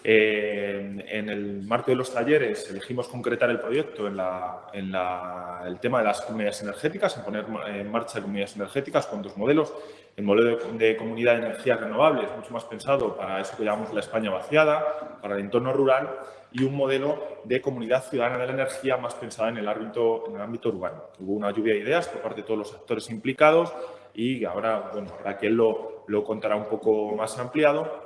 en el marco de los talleres elegimos concretar el proyecto en, el tema de las comunidades energéticas, en poner en marcha comunidades energéticas con dos modelos. El modelo de, comunidad de energías renovables, mucho más pensado para eso que llamamos la España vaciada, para el entorno rural, y un modelo de comunidad ciudadana de la energía más pensada en el ámbito, en el ámbito urbano. Hubo una lluvia de ideas por parte de todos los actores y ahora, bueno, Raquel lo, lo contará un poco más ampliado,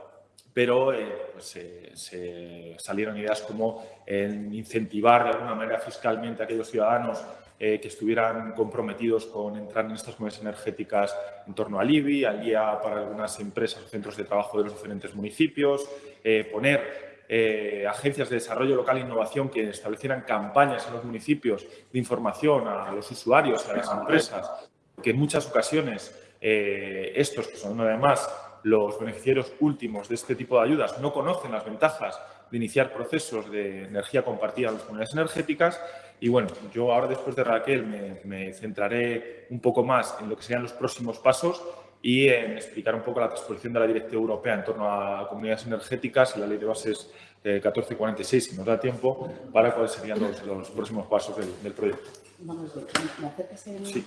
pero eh, pues, se salieron ideas como en incentivar de alguna manera fiscalmente a aquellos ciudadanos eh, que estuvieran comprometidos con entrar en estas comunidades energéticas en torno al IBI, al guía para algunas empresas o centros de trabajo de los diferentes municipios, eh, poner agencias de desarrollo local e innovación que establecieran campañas en los municipios de información a los usuarios, y a las empresas, que en muchas ocasiones estos, que son además los beneficiarios últimos de este tipo de ayudas, no conocen las ventajas de iniciar procesos de energía compartida en las comunidades energéticas y bueno, yo ahora después de Raquel me, centraré un poco más en lo que serían los próximos pasos y en explicar un poco la transposición de la Directiva Europea en torno a comunidades energéticas y la Ley de Bases 1446, si nos da tiempo, para cuáles serían los, próximos pasos del, proyecto. Vamos ¿me sí.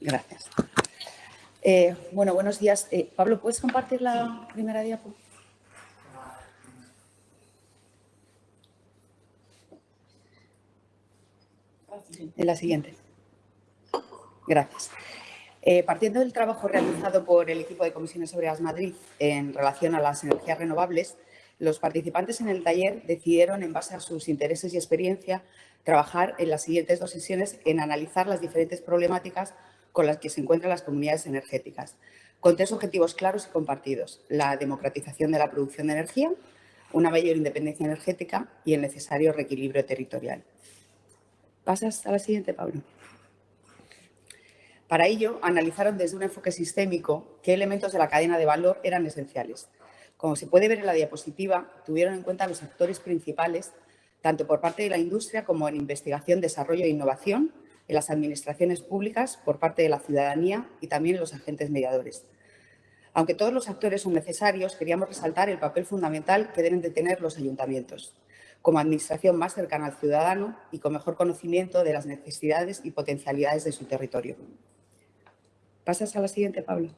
Gracias. Eh, bueno, buenos días. Eh, Pablo, ¿puedes compartir la primera diapositiva? En la siguiente. Gracias. Eh, partiendo del trabajo realizado por el equipo de Comisiones Obreras Madrid en relación a las energías renovables, los participantes en el taller decidieron, en base a sus intereses y experiencia, trabajar en las siguientes dos sesiones en analizar las diferentes problemáticas con las que se encuentran las comunidades energéticas, con tres objetivos claros y compartidos. La democratización de la producción de energía, una mayor independencia energética y el necesario reequilibrio territorial. Pasas a la siguiente, Pablo. Para ello, analizaron desde un enfoque sistémico qué elementos de la cadena de valor eran esenciales. Como se puede ver en la diapositiva, tuvieron en cuenta los actores principales, tanto por parte de la industria como en investigación, desarrollo e innovación, en las administraciones públicas, por parte de la ciudadanía y también los agentes mediadores. Aunque todos los actores son necesarios, queríamos resaltar el papel fundamental que deben de tener los ayuntamientos como administración más cercana al ciudadano y con mejor conocimiento de las necesidades y potencialidades de su territorio. Pasas a la siguiente, Pablo.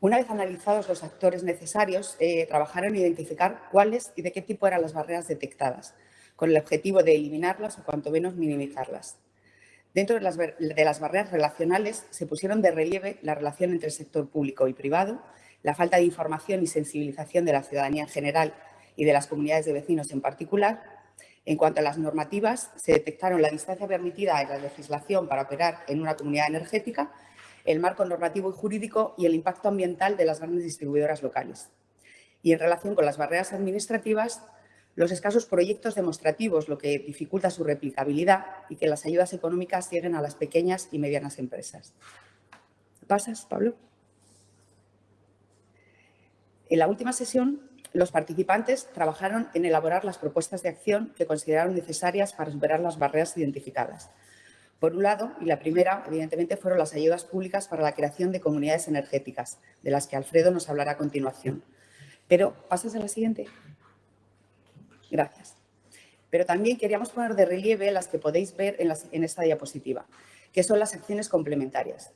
Una vez analizados los actores necesarios, eh, trabajaron en identificar cuáles y de qué tipo eran las barreras detectadas, con el objetivo de eliminarlas o cuanto menos minimizarlas. Dentro de las, de las barreras relacionales se pusieron de relieve la relación entre el sector público y privado la falta de información y sensibilización de la ciudadanía en general y de las comunidades de vecinos en particular. En cuanto a las normativas, se detectaron la distancia permitida en la legislación para operar en una comunidad energética, el marco normativo y jurídico y el impacto ambiental de las grandes distribuidoras locales. Y en relación con las barreras administrativas, los escasos proyectos demostrativos, lo que dificulta su replicabilidad y que las ayudas económicas lleguen a las pequeñas y medianas empresas. ¿Pasas, Pablo? En la última sesión, los participantes trabajaron en elaborar las propuestas de acción que consideraron necesarias para superar las barreras identificadas. Por un lado, y la primera, evidentemente, fueron las ayudas públicas para la creación de comunidades energéticas, de las que Alfredo nos hablará a continuación. Pero, ¿pasas a la siguiente? Gracias. Pero también queríamos poner de relieve las que podéis ver en, esta diapositiva, que son las acciones complementarias.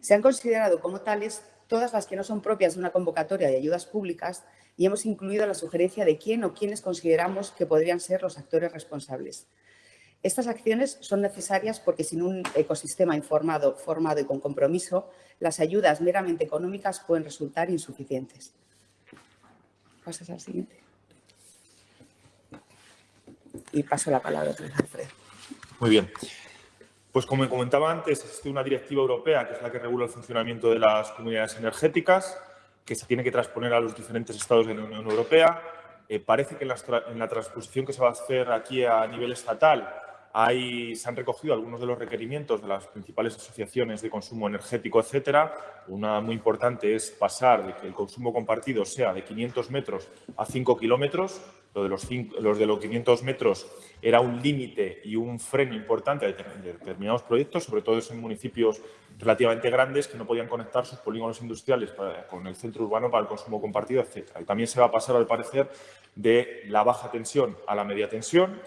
Se han considerado como tales todas las que no son propias de una convocatoria de ayudas públicas y hemos incluido la sugerencia de quién o quiénes consideramos que podrían ser los actores responsables. Estas acciones son necesarias porque sin un ecosistema informado, formado y con compromiso, las ayudas meramente económicas pueden resultar insuficientes. Pasas al siguiente. Y paso la palabra a. Muy bien. Pues como comentaba antes, existe una directiva europea que es la que regula el funcionamiento de las comunidades energéticas, que se tiene que transponer a los diferentes estados de la Unión Europea. Eh, parece que en la transposición que se va a hacer aquí a nivel estatal Se han recogido algunos de los requerimientos de las principales asociaciones de consumo energético, etcétera. Una muy importante es pasar de que el consumo compartido sea de 500 metros a 5 kilómetros. Lo de los, los de los 500 metros era un límite y un freno importante de determinados proyectos, sobre todo en municipios relativamente grandes que no podían conectar sus polígonos industriales con el centro urbano para el consumo compartido, etcétera. Y también se va a pasar, al parecer, de la baja tensión a la media tensión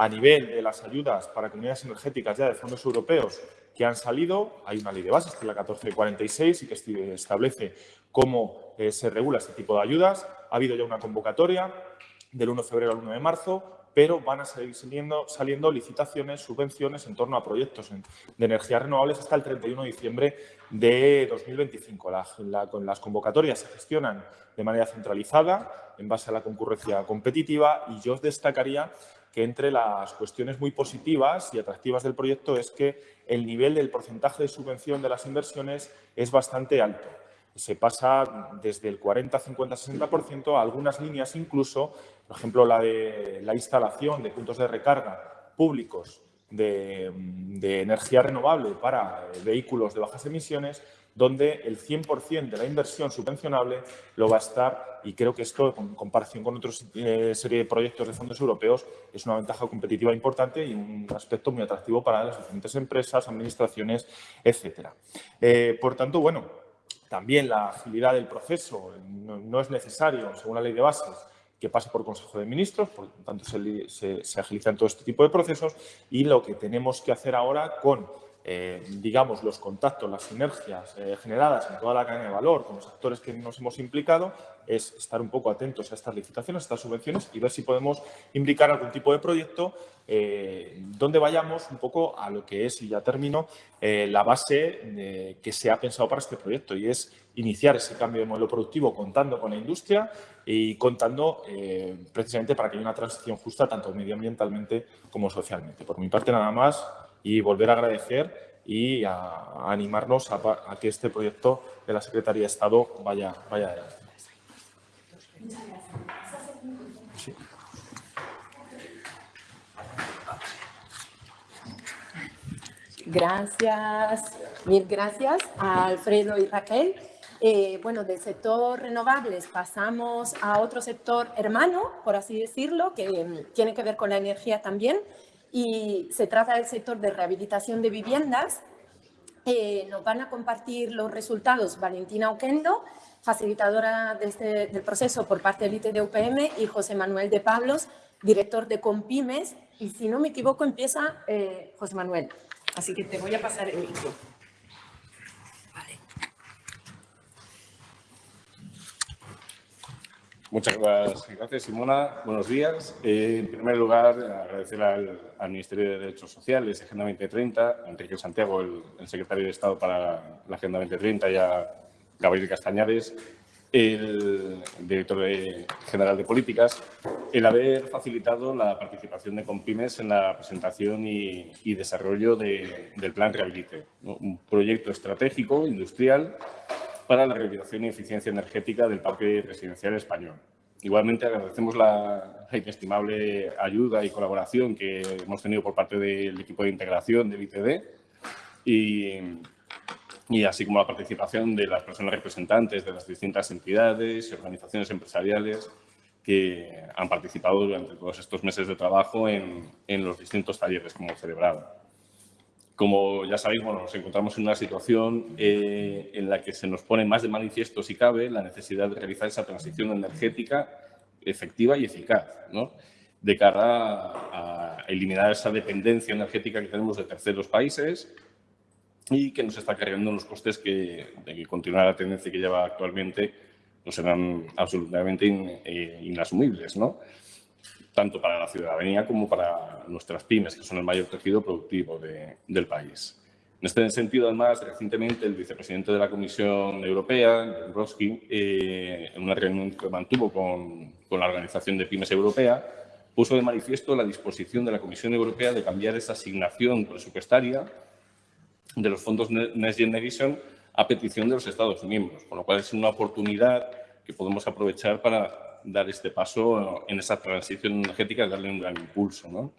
a nivel de las ayudas para comunidades energéticas ya de fondos europeos que han salido, hay una ley de bases, que es la 1446, y que establece cómo eh, se regula este tipo de ayudas. Ha habido ya una convocatoria del 1 de febrero al 1 de marzo, pero van a seguir saliendo, licitaciones, subvenciones en torno a proyectos de energías renovables hasta el 31 de diciembre de 2025. con las convocatorias se gestionan de manera centralizada, en base a la concurrencia competitiva, y yo destacaría que entre las cuestiones muy positivas y atractivas del proyecto es que el nivel del porcentaje de subvención de las inversiones es bastante alto. Se pasa desde el 40, 50, 60% a algunas líneas incluso, por ejemplo, la de la instalación de puntos de recarga públicos de, de energía renovable para vehículos de bajas emisiones, donde el 100% de la inversión subvencionable lo va a estar, y creo que esto, en comparación con otra eh, serie de proyectos de fondos europeos, es una ventaja competitiva importante y un aspecto muy atractivo para las diferentes empresas, administraciones, etcétera. Eh, por tanto, bueno, también la agilidad del proceso no, es necesario, según la ley de bases, que pase por Consejo de Ministros, por lo tanto se, se, se agilizan todo este tipo de procesos y lo que tenemos que hacer ahora con eh, digamos, los contactos, las sinergias eh, generadas en toda la cadena de valor con los actores que nos hemos implicado, es estar un poco atentos a estas licitaciones, a estas subvenciones y ver si podemos implicar algún tipo de proyecto eh, donde vayamos un poco a lo que es, y ya termino, la base que se ha pensado para este proyecto y es iniciar ese cambio de modelo productivo contando con la industria y contando precisamente para que haya una transición justa tanto medioambientalmente como socialmente. Por mi parte, nada más y volver a agradecer y a, animarnos a, que este proyecto de la Secretaría de Estado vaya, vaya adelante. Gracias, mil gracias a Alfredo y Raquel. Eh, bueno, del sector renovables pasamos a otro sector hermano, por así decirlo, que mm, tiene que ver con la energía también, y se trata del sector de rehabilitación de viviendas. Eh, nos van a compartir los resultados Valentina Oquendo, facilitadora de este, del proceso por parte del ITD y José Manuel de Pablos, director de Compimes. Y si no me equivoco, empieza eh, José Manuel. Así que te voy a pasar el micro. Muchas gracias, Simona. Buenos días. Eh, en primer lugar, agradecer al, Ministerio de Derechos Sociales, Agenda 2030, a Enrique Santiago, el, secretario de Estado para la Agenda 2030, y a Gabriel Castañares, el director general de Políticas, el haber facilitado la participación de Compymes en la presentación y, desarrollo del Plan Rehabilite, un proyecto estratégico, industrial, para la rehabilitación y eficiencia energética del parque residencial español. Igualmente agradecemos la inestimable ayuda y colaboración que hemos tenido por parte del equipo de integración del ITD y, y así como la participación de las personas representantes de las distintas entidades y organizaciones empresariales que han participado durante todos estos meses de trabajo en, en los distintos talleres que hemos celebrado. Como ya sabéis, bueno, nos encontramos en una situación eh, en la que se nos pone más de manifiesto, si cabe, la necesidad de realizar esa transición energética efectiva y eficaz, ¿no? de cara a, eliminar esa dependencia energética que tenemos de terceros países y que nos está cargando unos costes que, de que continuar la tendencia que lleva actualmente pues serán absolutamente eh, inasumibles, ¿no? Tanto para la ciudadanía como para nuestras pymes, que son el mayor tejido productivo del país. En este sentido, además, recientemente el vicepresidente de la Comisión Europea, Dombrovskis, eh, en una reunión que mantuvo con, con la Organización de Pymes Europea, puso de manifiesto la disposición de la Comisión Europea de cambiar esa asignación presupuestaria de los fondos Next Generation a petición de los Estados miembros, con lo cual es una oportunidad que podemos aprovechar para dar este paso en esa transición energética darle un gran impulso. ¿no?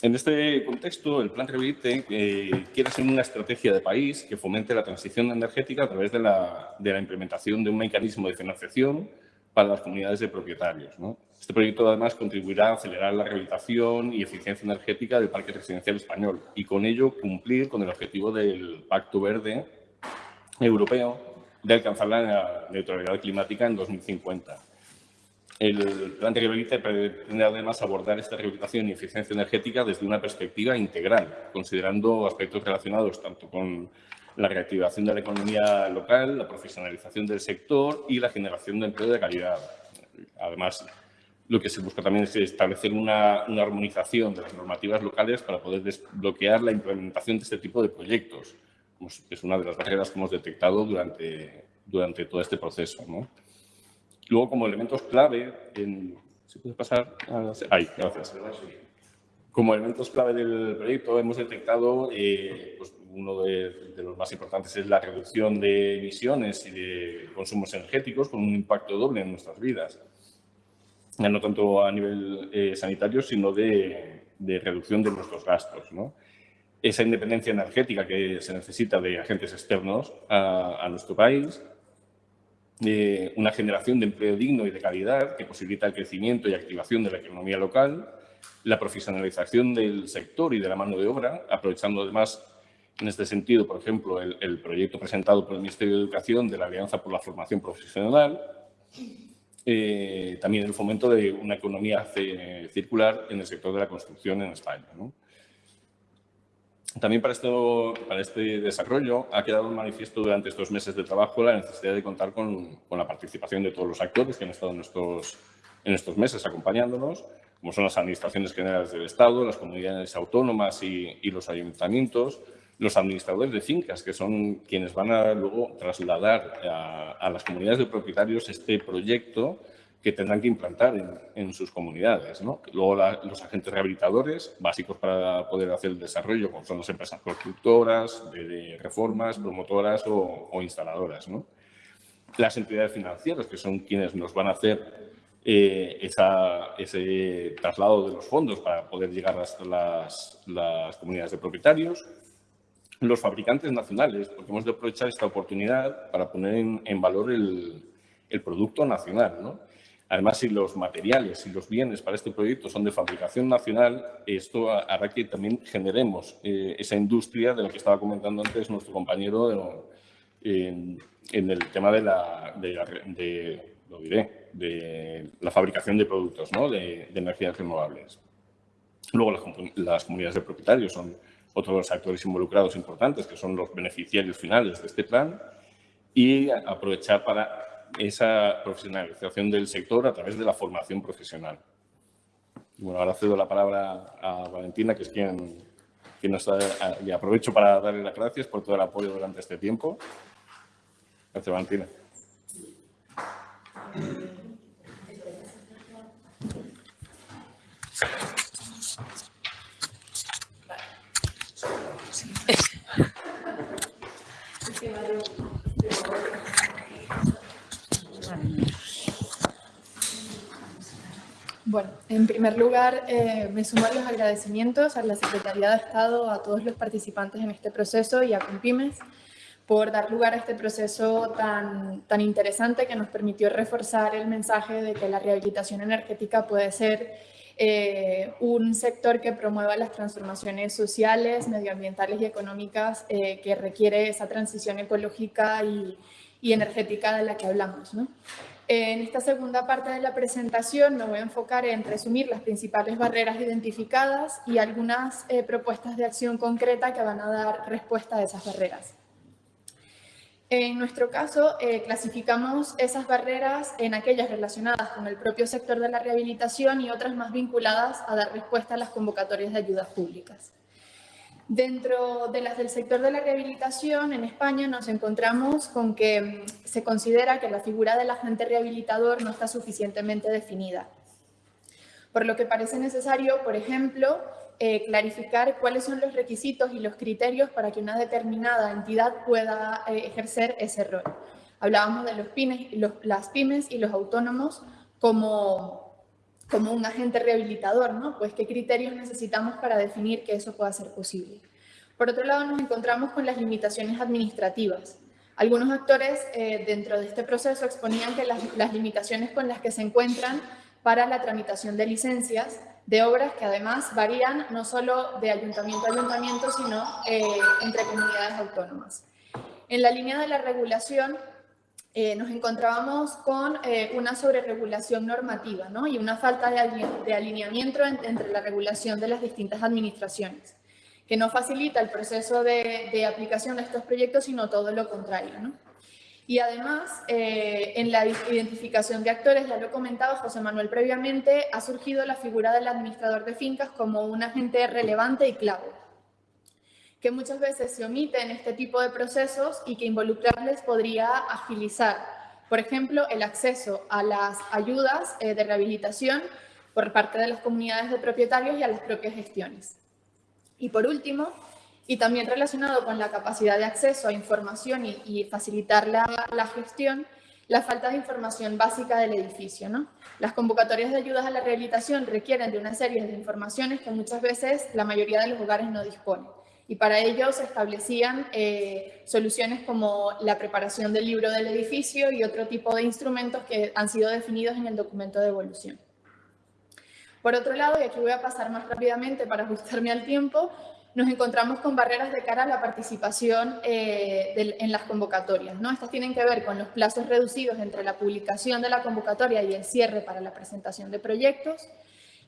En este contexto, el Plan Revite eh, quiere ser una estrategia de país que fomente la transición energética a través de la, de la implementación de un mecanismo de financiación para las comunidades de propietarios. ¿no? Este proyecto, además, contribuirá a acelerar la rehabilitación y eficiencia energética del parque residencial español y, con ello, cumplir con el objetivo del Pacto Verde Europeo de alcanzar la neutralidad climática en 2050. El plan de rehabilitación pretende además abordar esta rehabilitación y eficiencia energética desde una perspectiva integral, considerando aspectos relacionados tanto con la reactivación de la economía local, la profesionalización del sector y la generación de empleo de calidad. Además, lo que se busca también es establecer una, armonización de las normativas locales para poder desbloquear la implementación de este tipo de proyectos, es una de las barreras que hemos detectado durante, durante todo este proceso. Luego, como elementos clave, en, ¿se puede pasar? Ahí, gracias. Como elementos clave del proyecto hemos detectado eh, pues, uno de, los más importantes es la reducción de emisiones y de consumos energéticos con un impacto doble en nuestras vidas. No tanto a nivel eh, sanitario, sino de, reducción de nuestros gastos. Esa independencia energética que se necesita de agentes externos a, nuestro país, una generación de empleo digno y de calidad que posibilita el crecimiento y activación de la economía local, la profesionalización del sector y de la mano de obra, aprovechando además en este sentido, por ejemplo, el, proyecto presentado por el Ministerio de Educación de la Alianza por la Formación Profesional, eh, también el fomento de una economía circular en el sector de la construcción en España. También para, esto, para este desarrollo ha quedado manifiesto durante estos meses de trabajo la necesidad de contar con, la participación de todos los actores que han estado en estos, en estos meses acompañándonos, como son las administraciones generales del Estado, las comunidades autónomas y, y los ayuntamientos, los administradores de fincas, que son quienes van a luego trasladar a, las comunidades de propietarios este proyecto que tendrán que implantar en, sus comunidades. Luego los agentes rehabilitadores, básicos para poder hacer el desarrollo, como son las empresas constructoras, de, reformas, promotoras o, instaladoras. Las entidades financieras, que son quienes nos van a hacer eh, ese traslado de los fondos para poder llegar hasta las, las comunidades de propietarios los fabricantes nacionales, porque hemos de aprovechar esta oportunidad para poner en, valor el, producto nacional. Además, si los materiales y los bienes para este proyecto son de fabricación nacional, esto hará que también generemos eh, esa industria de la que estaba comentando antes nuestro compañero en, el tema de la, de, lo diré, de la fabricación de productos, de, energías renovables. Luego, las, comunidades de propietarios son otros de actores involucrados importantes, que son los beneficiarios finales de este plan, y aprovechar para esa profesionalización del sector a través de la formación profesional. Bueno, ahora cedo la palabra a Valentina, que es quien, quien nos está, y aprovecho para darle las gracias por todo el apoyo durante este tiempo. Gracias, Valentina. Bueno, en primer lugar, eh, me sumo a los agradecimientos a la Secretaría de Estado, a todos los participantes en este proceso y a Compimes por dar lugar a este proceso tan, tan interesante que nos permitió reforzar el mensaje de que la rehabilitación energética puede ser eh, un sector que promueva las transformaciones sociales, medioambientales y económicas eh, que requiere esa transición ecológica y, energética de la que hablamos. En esta segunda parte de la presentación me voy a enfocar en resumir las principales barreras identificadas y algunas eh, propuestas de acción concreta que van a dar respuesta a esas barreras. En nuestro caso, eh, clasificamos esas barreras en aquellas relacionadas con el propio sector de la rehabilitación y otras más vinculadas a dar respuesta a las convocatorias de ayudas públicas. Dentro de las del sector de la rehabilitación, en España nos encontramos con que mm, se considera que la figura del agente rehabilitador no está suficientemente definida. Por lo que parece necesario, por ejemplo, eh, clarificar cuáles son los requisitos y los criterios para que una determinada entidad pueda eh, ejercer ese rol. Hablábamos de los pymes, las pymes y los autónomos como, como un agente rehabilitador, ¿no? Pues qué criterios necesitamos para definir que eso pueda ser posible. Por otro lado, nos encontramos con las limitaciones administrativas. Algunos actores eh, dentro de este proceso exponían que las, limitaciones con las que se encuentran para la tramitación de licencias de obras que además varían no solo de ayuntamiento a ayuntamiento, sino eh, entre comunidades autónomas. En la línea de la regulación eh, nos encontrábamos con eh, una sobreregulación normativa ¿no? y una falta de, alineamiento entre la regulación de las distintas administraciones, que no facilita el proceso de, de aplicación de estos proyectos, sino todo lo contrario. ¿no? Y además, eh, en la identificación de actores, ya lo comentaba José Manuel previamente, ha surgido la figura del administrador de fincas como un agente relevante y clave, que muchas veces se omite en este tipo de procesos y que involucrarles podría agilizar, por ejemplo, el acceso a las ayudas eh, de rehabilitación por parte de las comunidades de propietarios y a las propias gestiones. Y por último, y también relacionado con la capacidad de acceso a información y, facilitar la, gestión, la falta de información básica del edificio. ¿no? Las convocatorias de ayudas a la rehabilitación requieren de una serie de informaciones que muchas veces la mayoría de los hogares no disponen. Y para ello se establecían eh, soluciones como la preparación del libro del edificio y otro tipo de instrumentos que han sido definidos en el documento de evolución. Por otro lado, y aquí voy a pasar más rápidamente para ajustarme al tiempo, nos encontramos con barreras de cara a la participación eh, en las convocatorias. ¿no? Estas tienen que ver con los plazos reducidos entre la publicación de la convocatoria y el cierre para la presentación de proyectos,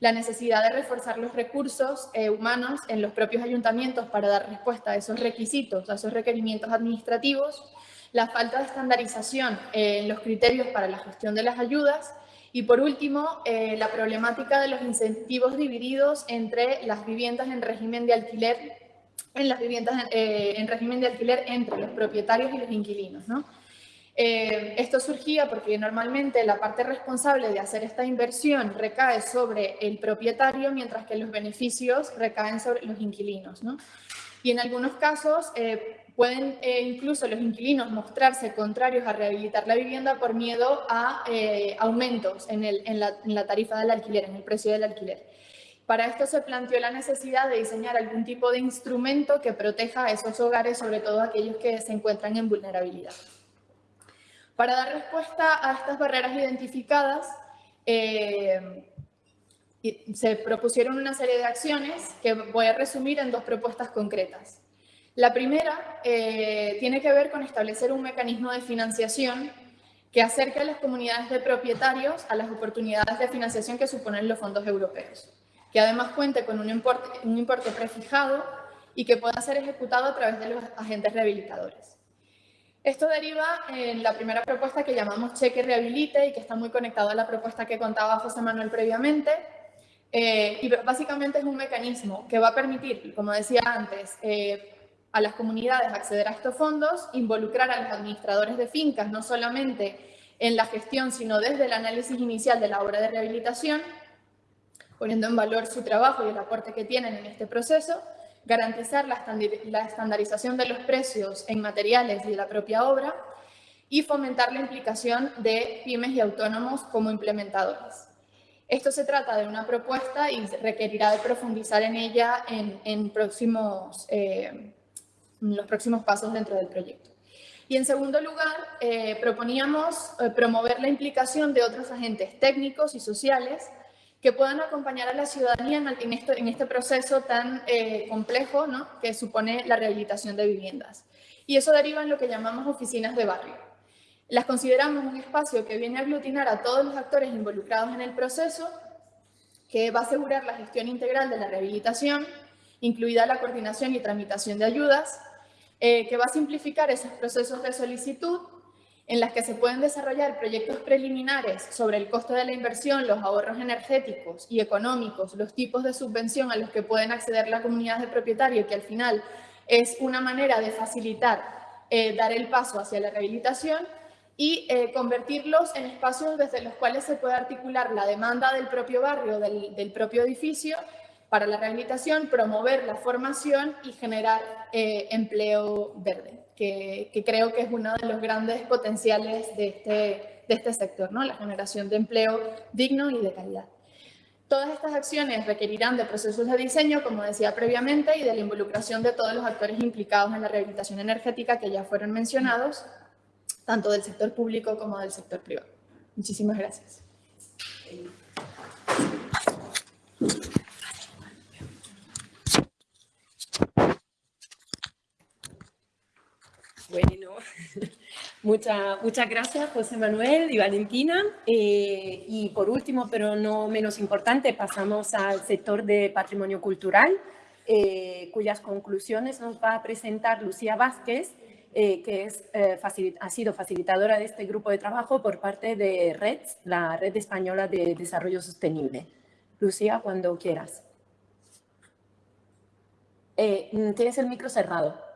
la necesidad de reforzar los recursos eh, humanos en los propios ayuntamientos para dar respuesta a esos requisitos, a esos requerimientos administrativos, la falta de estandarización en los criterios para la gestión de las ayudas y por último, eh, la problemática de los incentivos divididos entre las viviendas en régimen de alquiler, en las viviendas eh, en régimen de alquiler entre los propietarios y los inquilinos. ¿no? Eh, esto surgía porque normalmente la parte responsable de hacer esta inversión recae sobre el propietario, mientras que los beneficios recaen sobre los inquilinos. ¿no? Y en algunos casos Pueden eh, incluso los inquilinos mostrarse contrarios a rehabilitar la vivienda por miedo a eh, aumentos en, la, tarifa del alquiler, en el precio del alquiler. Para esto se planteó la necesidad de diseñar algún tipo de instrumento que proteja a esos hogares, sobre todo aquellos que se encuentran en vulnerabilidad. Para dar respuesta a estas barreras identificadas, eh, se propusieron una serie de acciones que voy a resumir en dos propuestas concretas. La primera eh, tiene que ver con establecer un mecanismo de financiación que acerque a las comunidades de propietarios a las oportunidades de financiación que suponen los fondos europeos, que además cuente con un importe, un importe prefijado y que pueda ser ejecutado a través de los agentes rehabilitadores. Esto deriva en la primera propuesta que llamamos Cheque Rehabilite y que está muy conectado a la propuesta que contaba José Manuel previamente. Eh, y básicamente es un mecanismo que va a permitir, como decía antes, eh, a las comunidades acceder a estos fondos, involucrar a los administradores de fincas, no solamente en la gestión, sino desde el análisis inicial de la obra de rehabilitación, poniendo en valor su trabajo y el aporte que tienen en este proceso, garantizar la, estandarización de los precios en materiales y de la propia obra, y fomentar la implicación de pymes y autónomos como implementadores. Esto se trata de una propuesta y requerirá de profundizar en ella en, próximos eh, los próximos pasos dentro del proyecto. Y en segundo lugar, eh, proponíamos eh, promover la implicación de otros agentes técnicos y sociales que puedan acompañar a la ciudadanía en, este, proceso tan eh, complejo ¿no? que supone la rehabilitación de viviendas. Y eso deriva en lo que llamamos oficinas de barrio. Las consideramos un espacio que viene a aglutinar a todos los actores involucrados en el proceso, que va a asegurar la gestión integral de la rehabilitación, incluida la coordinación y tramitación de ayudas, eh, que va a simplificar esos procesos de solicitud en las que se pueden desarrollar proyectos preliminares sobre el costo de la inversión, los ahorros energéticos y económicos, los tipos de subvención a los que pueden acceder las comunidades de propietarios, que al final es una manera de facilitar eh, dar el paso hacia la rehabilitación y eh, convertirlos en espacios desde los cuales se puede articular la demanda del propio barrio, del, del propio edificio, para la rehabilitación, promover la formación y generar eh, empleo verde que, creo que es uno de los grandes potenciales de este, de este sector, ¿no? la generación de empleo digno y de calidad. Todas estas acciones requerirán de procesos de diseño, como decía previamente, y de la involucración de todos los actores implicados en la rehabilitación energética que ya fueron mencionados, tanto del sector público como del sector privado. Muchísimas gracias. Bueno, muchas gracias José Manuel y Valentina. Eh, y por último, pero no menos importante, pasamos al sector de patrimonio cultural, eh, cuyas conclusiones nos va a presentar Lucía Vázquez, eh, que es, ha sido facilitadora de este grupo de trabajo por parte de REDS, la Red Española de Desarrollo Sostenible. Lucía, cuando quieras. tienes el micro cerrado.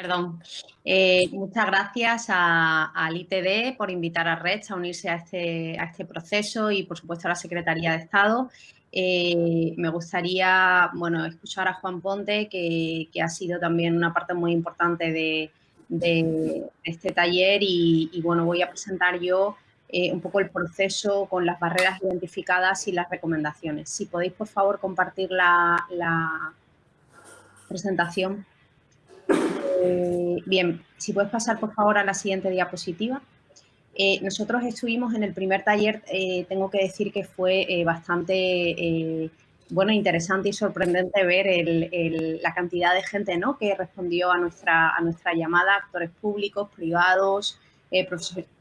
Perdón. Eh, muchas gracias al ITD por invitar a REDS a unirse a este, a este proceso y, por supuesto, a la Secretaría de Estado. Eh, me gustaría bueno, escuchar a Juan Ponte, que, ha sido también una parte muy importante de, este taller y, bueno, voy a presentar yo eh, un poco el proceso con las barreras identificadas y las recomendaciones. Si podéis, por favor, compartir la, la presentación. Eh, bien, si puedes pasar por favor a la siguiente diapositiva. Eh, nosotros estuvimos en el primer taller, eh, tengo que decir que fue bastante bueno, interesante y sorprendente ver la cantidad de gente ¿no? que respondió a nuestra llamada, actores públicos, privados,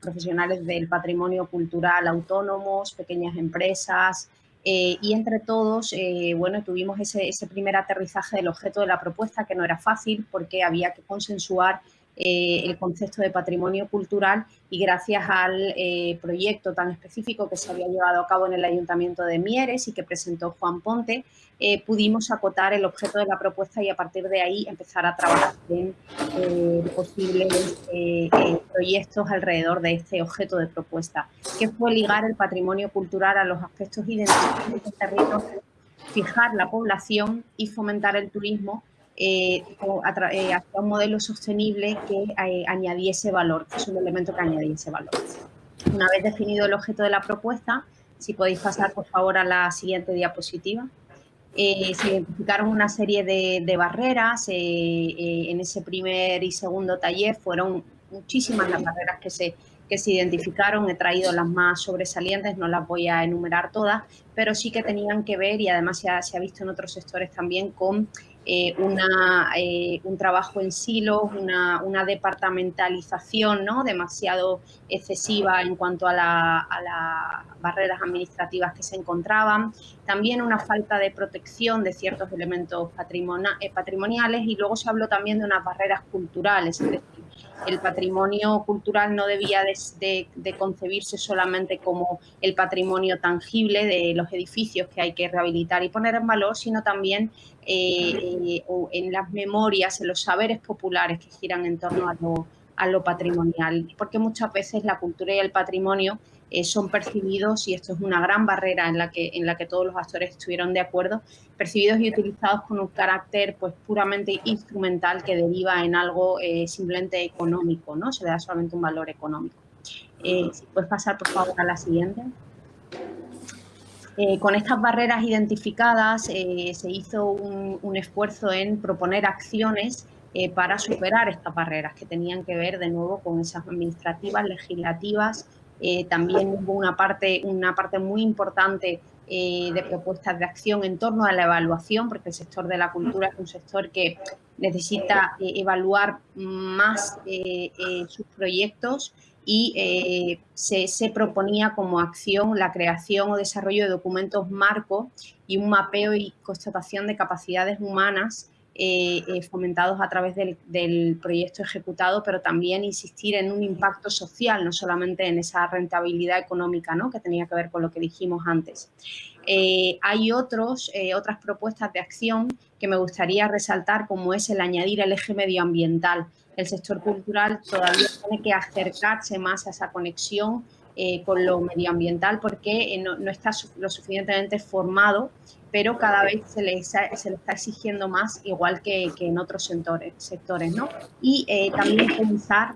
profesionales del patrimonio cultural autónomos, pequeñas empresas, eh, y entre todos, eh, bueno, tuvimos ese, ese, primer aterrizaje del objeto de la propuesta, que no era fácil porque había que consensuar eh, el concepto de patrimonio cultural y gracias al proyecto tan específico que se había llevado a cabo en el Ayuntamiento de Mieres y que presentó Juan Ponte, eh, pudimos acotar el objeto de la propuesta y a partir de ahí empezar a trabajar en eh, posibles eh, proyectos alrededor de este objeto de propuesta, que fue ligar el patrimonio cultural a los aspectos identitarios del territorio, fijar la población y fomentar el turismo hacia un modelo sostenible que añadiese valor, que es un elemento que añadiese valor. Una vez definido el objeto de la propuesta, si podéis pasar por favor a la siguiente diapositiva. Eh, se identificaron una serie de, barreras. Eh, eh, en ese primer y segundo taller fueron muchísimas las barreras que se, que se identificaron. He traído las más sobresalientes, no las voy a enumerar todas, pero sí que tenían que ver, y además se ha visto en otros sectores también, con eh, eh, un trabajo en silos, una, una, departamentalización ¿no? demasiado excesiva en cuanto a, las barreras administrativas que se encontraban, también una falta de protección de ciertos elementos eh, patrimoniales y luego se habló también de unas barreras culturales, es decir, el patrimonio cultural no debía de, concebirse solamente como el patrimonio tangible de los edificios que hay que rehabilitar y poner en valor, sino también eh, en las memorias, en los saberes populares que giran en torno a lo, a lo patrimonial, porque muchas veces la cultura y el patrimonio eh, son percibidos, y esto es una gran barrera en la, que, en la que todos los actores estuvieron de acuerdo, percibidos y utilizados con un carácter pues puramente instrumental que deriva en algo eh, simplemente económico, ¿no? Se da solamente un valor económico. Eh, si puedes pasar, por favor, a la siguiente. con estas barreras identificadas se hizo un, esfuerzo en proponer acciones para superar estas barreras que tenían que ver de nuevo con esas administrativas, legislativas, también hubo una parte, una parte muy importante de propuestas de acción en torno a la evaluación, porque el sector de la cultura es un sector que necesita evaluar más sus proyectos y eh, se, proponía como acción la creación o desarrollo de documentos marco y un mapeo y constatación de capacidades humanas eh, eh, fomentados a través del, proyecto ejecutado, pero también insistir en un impacto social, no solamente en esa rentabilidad económica ¿no? que tenía que ver con lo que dijimos antes. hay otros, otras propuestas de acción que me gustaría resaltar, como es el añadir el eje medioambiental el sector cultural todavía tiene que acercarse más a esa conexión eh, con lo medioambiental porque eh, no, está lo suficientemente formado, pero cada vez se le, se le está exigiendo más, igual que, en otros sectores. sectores ¿no? Y eh, también pensar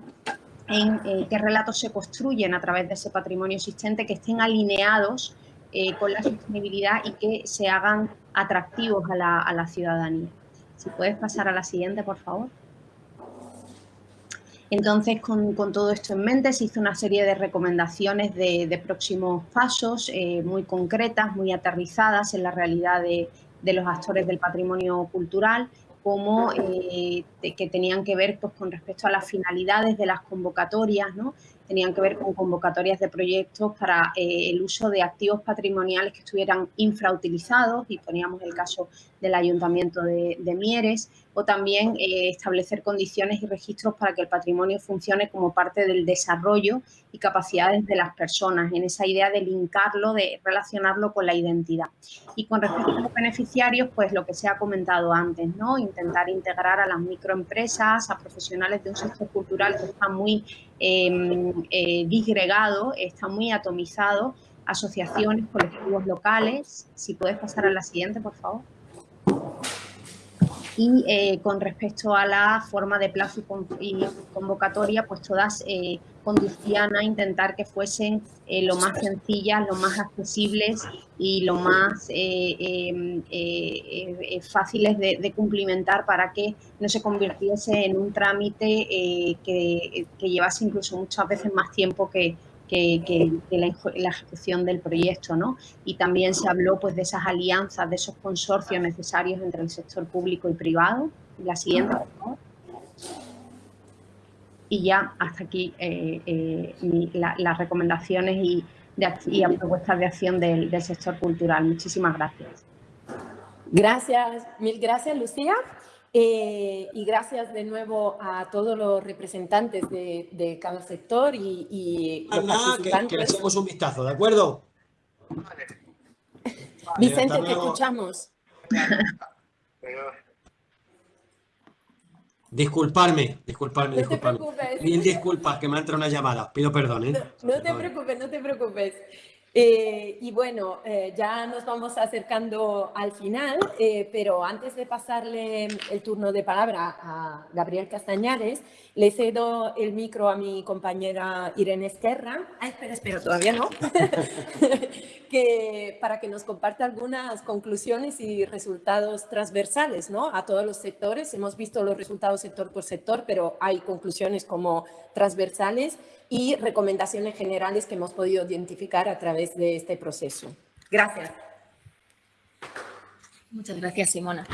en qué relatos se construyen a través de ese patrimonio existente que estén alineados con la sostenibilidad y que se hagan atractivos a la, a la ciudadanía. Si puedes pasar a la siguiente, por favor. Entonces, con, todo esto en mente, se hizo una serie de recomendaciones de, próximos pasos eh, muy concretas, muy aterrizadas en la realidad de, los actores del patrimonio cultural, como eh, que tenían que ver pues, con respecto a las finalidades de las convocatorias, ¿no? tenían que ver con convocatorias de proyectos para eh, el uso de activos patrimoniales que estuvieran infrautilizados, y poníamos el caso del Ayuntamiento de Mieres, o también eh, establecer condiciones y registros para que el patrimonio funcione como parte del desarrollo y capacidades de las personas, en esa idea de linkarlo, de relacionarlo con la identidad. Y con respecto a los beneficiarios, pues lo que se ha comentado antes, ¿no? Intentar integrar a las microempresas, a profesionales de un sector cultural que está muy em, eh, disgregado, está muy atomizado, asociaciones, colectivos locales. Si puedes pasar a la siguiente, por favor. Y eh, con respecto a la forma de plazo y convocatoria, pues todas eh, conducían a intentar que fuesen eh, lo más sencillas, lo más accesibles y lo más em, fáciles de, cumplimentar para que no se convirtiese en un trámite que, que llevase incluso muchas veces más tiempo que, que, la, ejecución del proyecto, ¿no? Y también se habló pues, de esas alianzas, de esos consorcios necesarios entre el sector público y privado. La siguiente. Y ya hasta aquí eh, eh, las recomendaciones y, de, propuestas de acción del, del sector cultural. Muchísimas gracias. Gracias, mil gracias, Lucía. Eh, y gracias de nuevo a todos los representantes de, cada sector y, y los Que, le echemos un vistazo, ¿de acuerdo? Vicente, te escuchamos. Disculparme, disculparme, disculparme. Mil disculpas, que me ha entrado una llamada. Pido perdón, ¿eh? no te preocupes, no te preocupes. Eh, y bueno, eh, ya nos vamos acercando al final, eh, pero antes de pasarle el turno de palabra a Gabriel Castañares, le cedo el micro a mi compañera Irene Esquerra. Ah, espera, espera, todavía no. que, para que nos comparta algunas conclusiones y resultados transversales ¿no? a todos los sectores. Hemos visto los resultados sector por sector, pero hay conclusiones como transversales y recomendaciones generales que hemos podido identificar a través de este proceso. Gracias. Muchas gracias, Simona.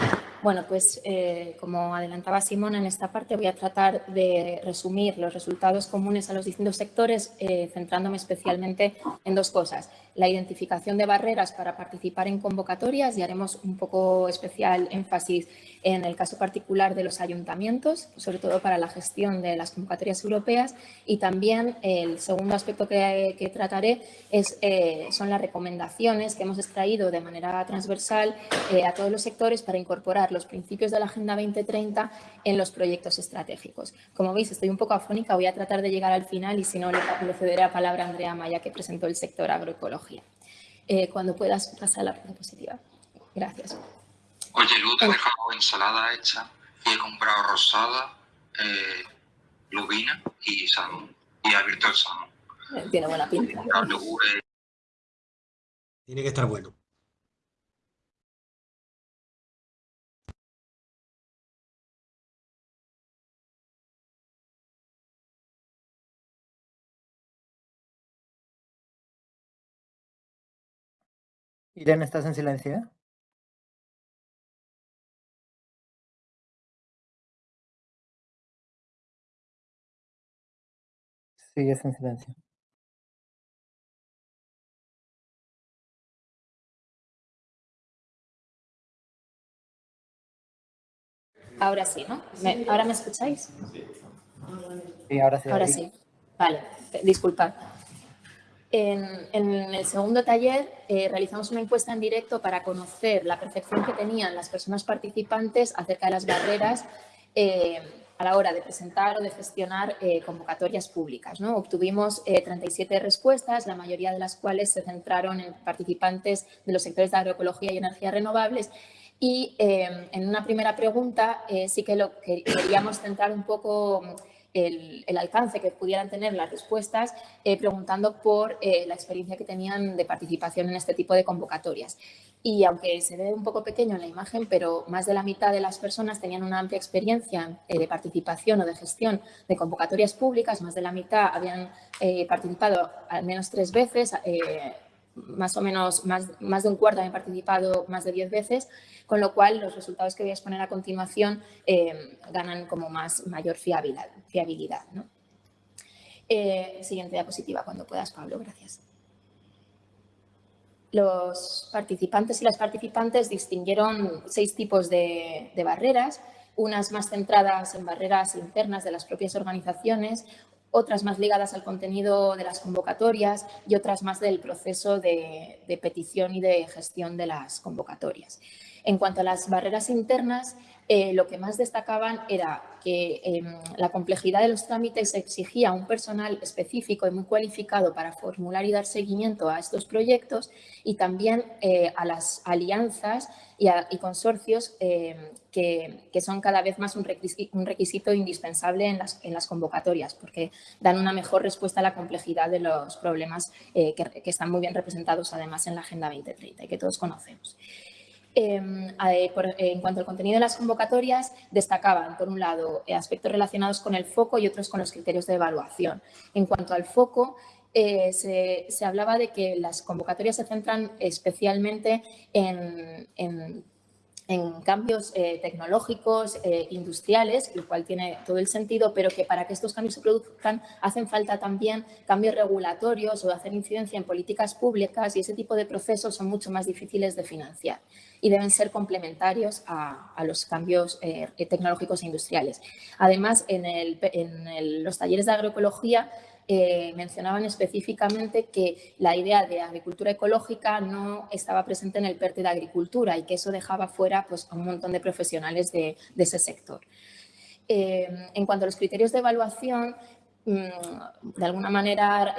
Bueno, pues eh, como adelantaba Simona en esta parte, voy a tratar de resumir los resultados comunes a los distintos sectores, eh, centrándome especialmente en dos cosas. La identificación de barreras para participar en convocatorias y haremos un poco especial énfasis en el caso particular de los ayuntamientos, sobre todo para la gestión de las convocatorias europeas. Y también el segundo aspecto que, trataré es, eh, son las recomendaciones que hemos extraído de manera transversal a todos los sectores para incorporar los principios de la Agenda 2030 en los proyectos estratégicos. Como veis, estoy un poco afónica, voy a tratar de llegar al final y si no, le, cederé la palabra a Andrea Maya, que presentó el sector Eh, cuando puedas pasar a la diapositiva. Gracias. Oye, Lu, te he dejado ensalada hecha y he comprado rosada, eh, lubina y salmón. Y he abierto el salmón. Tiene buena pinta. Tiene que estar bueno. Irene, ¿estás en silencio? Sigues en silencio. Ahora sí, ¿no? ¿Ahora me escucháis? Sí, ahora sí. Ahora sí. Vale, disculpad. En, el segundo taller eh, realizamos una encuesta en directo para conocer la percepción que tenían las personas participantes acerca de las barreras eh, a la hora de presentar o de gestionar eh, convocatorias públicas. Obtuvimos 37 respuestas, la mayoría de las cuales se centraron en participantes de los sectores de agroecología y energías renovables y en una primera pregunta sí que lo que queríamos centrar un poco el, alcance que pudieran tener las respuestas eh, preguntando por eh, la experiencia que tenían de participación en este tipo de convocatorias. Y aunque se ve un poco pequeño en la imagen, pero más de la mitad de las personas tenían una amplia experiencia de participación o de gestión de convocatorias públicas, más de la mitad habían participado al menos tres veces, más o menos más, más de un cuarto han participado más de diez veces, con lo cual los resultados que voy a exponer a continuación eh, ganan como más mayor fiabilidad. fiabilidad eh, siguiente diapositiva, cuando puedas, Pablo, gracias. Los participantes y las participantes distinguieron seis tipos de barreras, unas más centradas en barreras internas de las propias organizaciones, otras más ligadas al contenido de las convocatorias y otras más del proceso de, petición y de gestión de las convocatorias. En cuanto a las barreras internas, eh, lo que más destacaban era que em, la complejidad de los trámites exigía un personal específico y muy cualificado para formular y dar seguimiento a estos proyectos y también eh, a las alianzas y, consorcios em, que, son cada vez más un requisito, indispensable en las, en las, convocatorias porque dan una mejor respuesta a la complejidad de los problemas eh, que, que están muy bien representados además en la Agenda 2030 y que todos conocemos. Em, en cuanto al contenido de las convocatorias, destacaban, por un lado, aspectos relacionados con el foco y otros con los criterios de evaluación. En cuanto al foco, eh, se, hablaba de que las convocatorias se centran especialmente en, en en cambios eh, tecnológicos, eh, industriales, lo cual tiene todo el sentido, pero que para que estos cambios se produzcan hacen falta también cambios regulatorios o hacer incidencia en políticas públicas y ese tipo de procesos son mucho más difíciles de financiar y deben ser complementarios a, los cambios eh, tecnológicos e industriales. Además, en, los talleres de agroecología eh, mencionaban específicamente que la idea de agricultura ecológica no estaba presente en el PERTE de agricultura y que eso dejaba fuera pues, a un montón de profesionales de, ese sector. Eh, en cuanto a los criterios de evaluación, mm, de alguna manera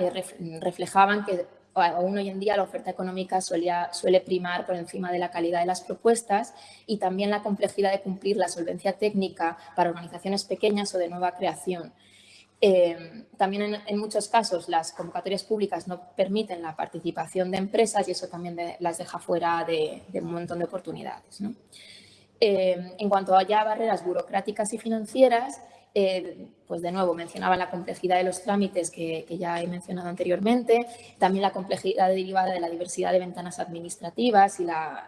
reflejaban que aún hoy en día la oferta económica suele primar por encima de la calidad de las propuestas y también la complejidad de cumplir la solvencia técnica para organizaciones pequeñas o de nueva creación. Eh, también en, muchos casos las convocatorias públicas no permiten la participación de empresas y eso también las deja fuera de, un montón de oportunidades. Eh, en cuanto a ya barreras burocráticas y financieras, eh, pues de nuevo mencionaba la complejidad de los trámites que, ya he mencionado anteriormente, también la complejidad derivada de la diversidad de ventanas administrativas y la,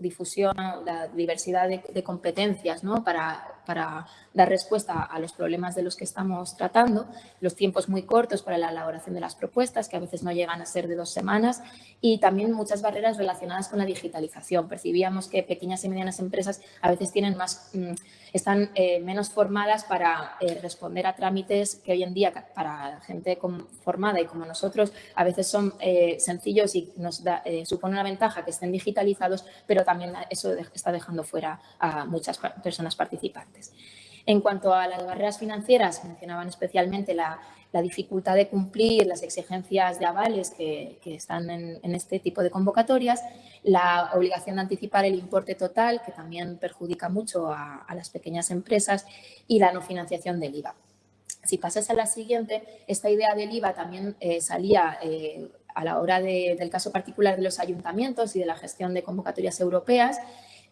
difusión, la diversidad de, competencias ¿no? para, para dar respuesta a los problemas de los que estamos tratando, los tiempos muy cortos para la elaboración de las propuestas, que a veces no llegan a ser de dos semanas, y también muchas barreras relacionadas con la digitalización. Percibíamos que pequeñas y medianas empresas a veces tienen más, mm, están eh, menos formadas para eh, responder a trámites que hoy en día para gente formada y como nosotros a veces son eh, sencillos y nos da, supone una ventaja que estén digitalizados, pero también eso está dejando fuera a muchas personas participantes. En cuanto a las barreras financieras, mencionaban especialmente la, dificultad de cumplir las exigencias de avales que, están en, este tipo de convocatorias, la obligación de anticipar el importe total, que también perjudica mucho a, las pequeñas empresas, y la no financiación del IVA. Si pasas a la siguiente, esta idea del IVA también eh, salía eh, a la hora del caso particular de los ayuntamientos y de la gestión de convocatorias europeas,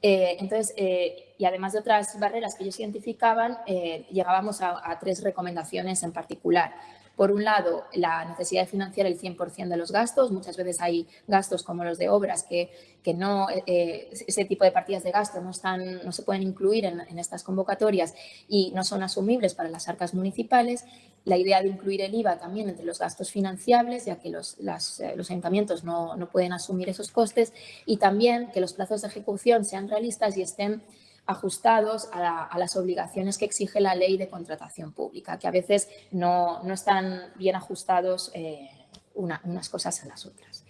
eh, entonces, eh, y además de otras barreras que ellos identificaban, eh, llegábamos a, tres recomendaciones en particular. Por un lado, la necesidad de financiar el 100% de los gastos. Muchas veces hay gastos como los de obras que, que no, ese tipo de partidas de gasto no, están, no se pueden incluir en estas convocatorias y no son asumibles para las arcas municipales. La idea de incluir el IVA también entre los gastos financiables, ya que los, eh, los ayuntamientos no, no pueden asumir esos costes y también que los plazos de ejecución sean realistas y estén ajustados a, las obligaciones que exige la ley de contratación pública, que a veces no, no están bien ajustados eh, unas cosas a las otras.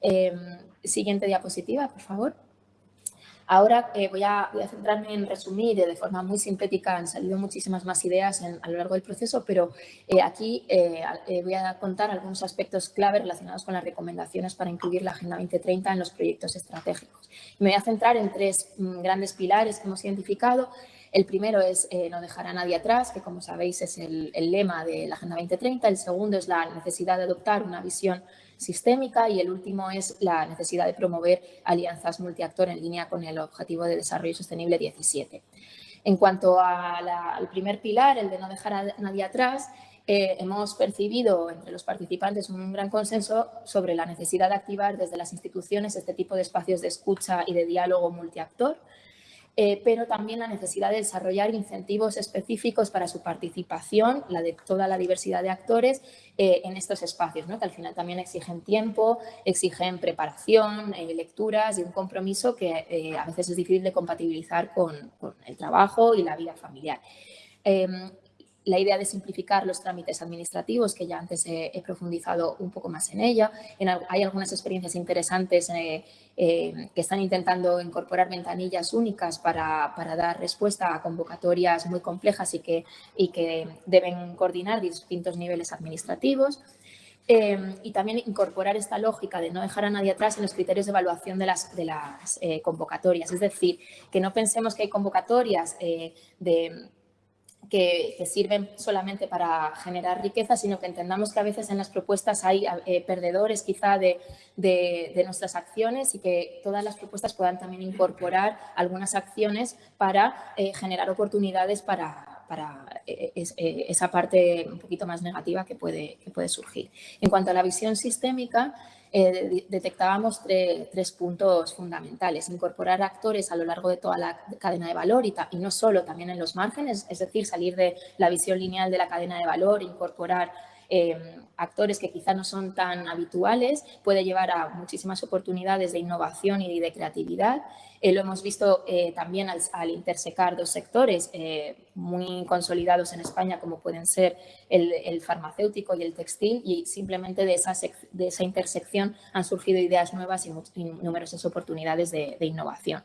Em, siguiente diapositiva, por favor. Ahora eh, voy, a, centrarme en resumir de forma muy sintética, han salido muchísimas más ideas a lo largo del proceso, pero eh, aquí eh, voy a contar algunos aspectos clave relacionados con las recomendaciones para incluir la Agenda 2030 en los proyectos estratégicos. Me voy a centrar en tres mm, grandes pilares que hemos identificado. El primero es no dejar a nadie atrás, que como sabéis es el, el lema de la Agenda 2030. El segundo es la necesidad de adoptar una visión sistémica y el último es la necesidad de promover alianzas multiactor en línea con el Objetivo de Desarrollo Sostenible 17. En cuanto al primer pilar, el de no dejar a nadie atrás, eh, hemos percibido entre los participantes un gran consenso sobre la necesidad de activar desde las instituciones este tipo de espacios de escucha y de diálogo multiactor, eh, pero también la necesidad de desarrollar incentivos específicos para su participación, la de toda la diversidad de actores eh, en estos espacios, que al final también exigen tiempo, exigen preparación, eh, lecturas y un compromiso que a veces es difícil de compatibilizar con, con el trabajo y la vida familiar. La idea de simplificar los trámites administrativos, que ya antes he, profundizado un poco más en ella. hay algunas experiencias interesantes eh, eh, que están intentando incorporar ventanillas únicas para, dar respuesta a convocatorias muy complejas y que, y que deben coordinar distintos niveles administrativos. Eh, y también incorporar esta lógica de no dejar a nadie atrás en los criterios de evaluación de las, de las convocatorias. Es decir, que no pensemos que hay convocatorias de que, sirven solamente para generar riqueza, sino que entendamos que a veces en las propuestas hay eh, perdedores quizá de, nuestras acciones y que todas las propuestas puedan también incorporar algunas acciones para eh, generar oportunidades para, eh, esa parte un poquito más negativa que puede, que puede surgir. En cuanto a la visión sistémica, eh, detectábamos tres puntos fundamentales. Incorporar actores a lo largo de toda la cadena de valor y, y, no solo también en los márgenes, es decir, salir de la visión lineal de la cadena de valor, incorporar Em, actores que quizá no son tan habituales, puede llevar a muchísimas oportunidades de innovación y de creatividad. Eh, lo hemos visto eh, también al, intersecar dos sectores eh, muy consolidados en España, como pueden ser el, farmacéutico y el textil, y simplemente de esa, de esa intersección han surgido ideas nuevas y, numerosas oportunidades de, de innovación.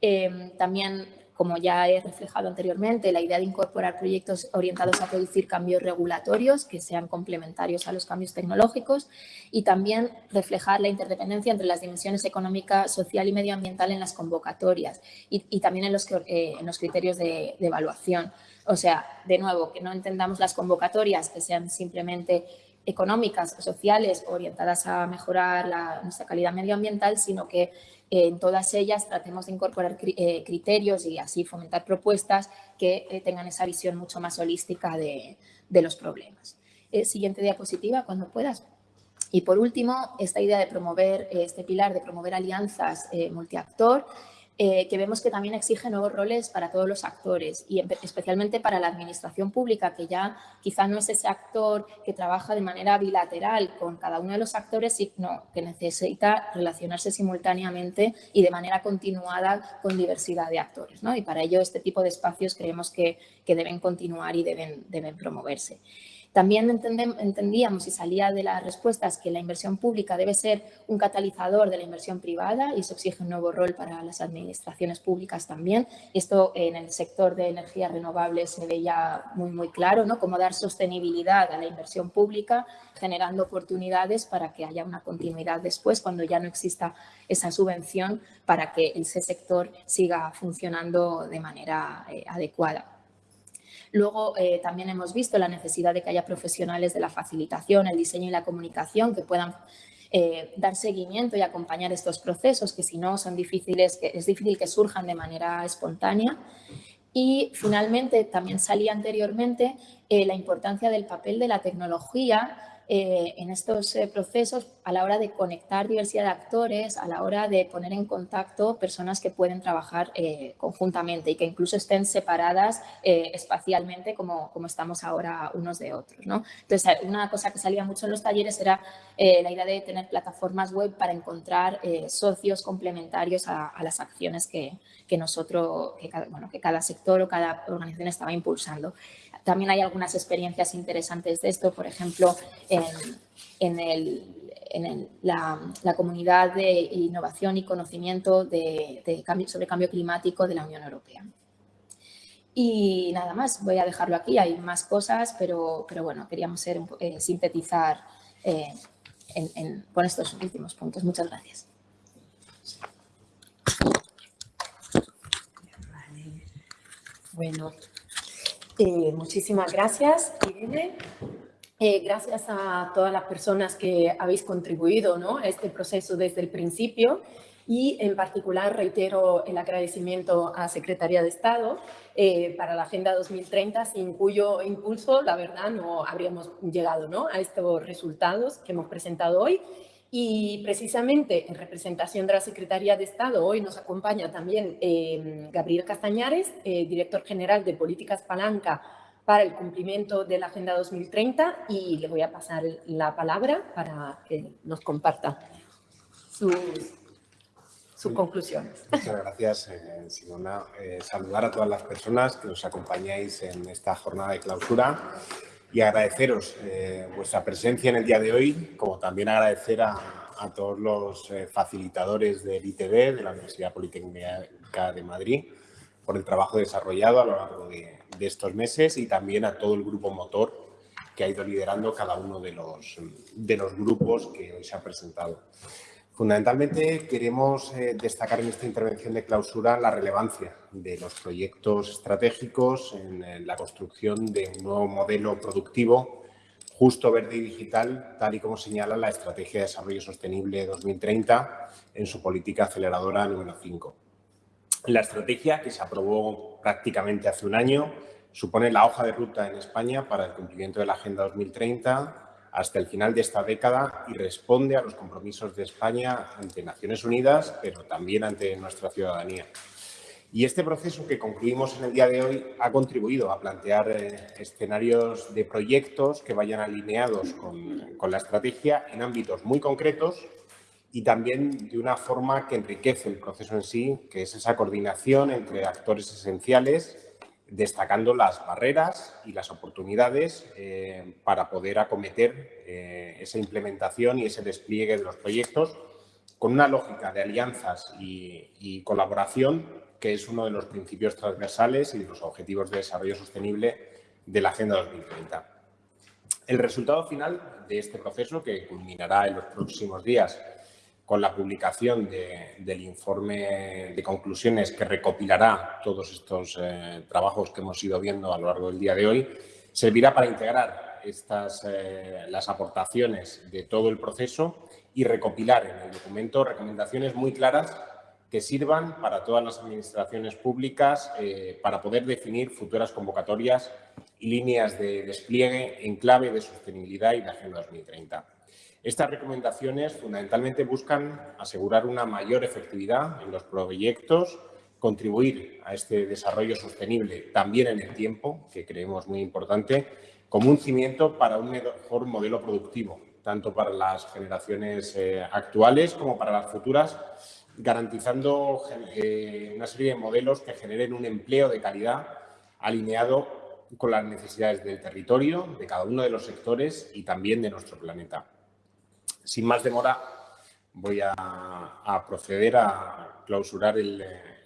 Em, también como ya he reflejado anteriormente, la idea de incorporar proyectos orientados a producir cambios regulatorios que sean complementarios a los cambios tecnológicos y también reflejar la interdependencia entre las dimensiones económica, social y medioambiental en las convocatorias y, también en los, eh, en los criterios de, evaluación. O sea, de nuevo, que no entendamos las convocatorias que sean simplemente económicas, sociales, orientadas a mejorar nuestra calidad medioambiental, sino que en todas ellas tratemos de incorporar eh, criterios y así fomentar propuestas que eh, tengan esa visión mucho más holística de, los problemas. Eh, siguiente diapositiva, cuando puedas. Y por último, esta idea de promover, este pilar de promover alianzas multiactor, eh, que vemos que también exige nuevos roles para todos los actores y especialmente para la administración pública, que ya quizá no es ese actor que trabaja de manera bilateral con cada uno de los actores, sino que necesita relacionarse simultáneamente y de manera continuada con diversidad de actores. Y para ello este tipo de espacios creemos que, deben continuar y deben, deben promoverse. También entendíamos y salía de las respuestas que la inversión pública debe ser un catalizador de la inversión privada y eso exige un nuevo rol para las administraciones públicas también. Esto en el sector de energías renovables se veía muy, muy claro, ¿no? Cómo dar sostenibilidad a la inversión pública, generando oportunidades para que haya una continuidad después, cuando ya no exista esa subvención, para que ese sector siga funcionando de manera eh, adecuada. Luego eh, también hemos visto la necesidad de que haya profesionales de la facilitación, el diseño y la comunicación que puedan eh, dar seguimiento y acompañar estos procesos que si no son difíciles, que es difícil que surjan de manera espontánea. Y finalmente, también salía anteriormente la importancia del papel de la tecnología eh, en estos eh, procesos a la hora de conectar diversidad de actores, a la hora de poner en contacto personas que pueden trabajar eh, conjuntamente y que incluso estén separadas espacialmente como, como estamos ahora unos de otros. ¿no? Entonces, una cosa que salía mucho en los talleres era la idea de tener plataformas web para encontrar socios complementarios a, las acciones que, que nosotros, que bueno, que cada sector o cada organización estaba impulsando. También hay algunas experiencias interesantes de esto, por ejemplo, en, la, comunidad de innovación y conocimiento de, sobre cambio climático de la Unión Europea. Y nada más, voy a dejarlo aquí, hay más cosas, pero, pero bueno, queríamos eh, sintetizar eh, con estos últimos puntos. Muchas gracias. Bueno, eh, muchísimas gracias, Irene. Eh, gracias a todas las personas que habéis contribuido ¿no? a este proceso desde el principio y en particular reitero el agradecimiento a Secretaría de Estado eh, para la Agenda 2030, sin cuyo impulso, la verdad, no habríamos llegado ¿no? a estos resultados que hemos presentado hoy. Y precisamente en representación de la Secretaría de Estado, hoy nos acompaña también eh, Gabriel Castañares, eh, director general de Políticas Palanca para el cumplimiento de la Agenda 2030 y le voy a pasar la palabra para que nos comparta sus, conclusiones. Muchas gracias, eh, Simona. saludar a todas las personas que nos acompañáis en esta jornada de clausura y agradeceros eh, vuestra presencia en el día de hoy, como también agradecer a, todos los eh, facilitadores del ITB, de la Universidad Politécnica de Madrid, por el trabajo desarrollado a lo largo de, estos meses y también a todo el grupo motor que ha ido liderando cada uno de los, de los grupos que hoy se han presentado. Fundamentalmente queremos eh, destacar en esta intervención de clausura la relevancia de los proyectos estratégicos en, la construcción de un nuevo modelo productivo justo, verde y digital, tal y como señala la Estrategia de Desarrollo Sostenible 2030 en su política aceleradora número 5. La estrategia, que se aprobó prácticamente hace un año, supone la hoja de ruta en España para el cumplimiento de la Agenda 2030 hasta el final de esta década y responde a los compromisos de España ante Naciones Unidas, pero también ante nuestra ciudadanía. Y este proceso que concluimos en el día de hoy ha contribuido a plantear eh, escenarios de proyectos que vayan alineados con, con la estrategia en ámbitos muy concretos y también de una forma que enriquece el proceso en sí, que es esa coordinación entre actores esenciales destacando las barreras y las oportunidades eh, para poder acometer eh, esa implementación y ese despliegue de los proyectos con una lógica de alianzas y, colaboración que es uno de los principios transversales y de los objetivos de desarrollo sostenible de la Agenda 2030. El resultado final de este proceso, que culminará en los próximos días con la publicación del informe de conclusiones que recopilará todos estos eh, trabajos que hemos ido viendo a lo largo del día de hoy, servirá para integrar estas, eh, las aportaciones de todo el proceso y recopilar en el documento recomendaciones muy claras que sirvan para todas las administraciones públicas eh, para poder definir futuras convocatorias y líneas de despliegue en clave de sostenibilidad y de Agenda 2030. Estas recomendaciones fundamentalmente buscan asegurar una mayor efectividad en los proyectos, contribuir a este desarrollo sostenible también en el tiempo, que creemos muy importante, como un cimiento para un mejor modelo productivo, tanto para las generaciones eh, actuales como para las futuras, garantizando eh, una serie de modelos que generen un empleo de calidad alineado con las necesidades del territorio, de cada uno de los sectores y también de nuestro planeta. Sin más demora, voy a, proceder a clausurar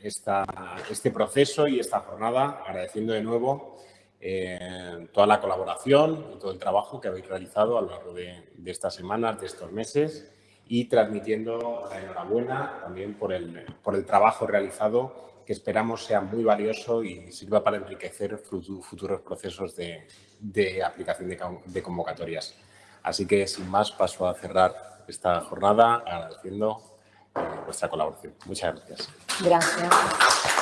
este proceso y esta jornada, agradeciendo de nuevo eh, toda la colaboración y todo el trabajo que habéis realizado a lo largo de, estas semanas, de estos meses y transmitiendo la enhorabuena también por el, por el trabajo realizado que esperamos sea muy valioso y sirva para enriquecer futuros procesos de, de aplicación de convocatorias. Así que, sin más, paso a cerrar esta jornada agradeciendo eh, vuestra colaboración. Muchas gracias. Gracias.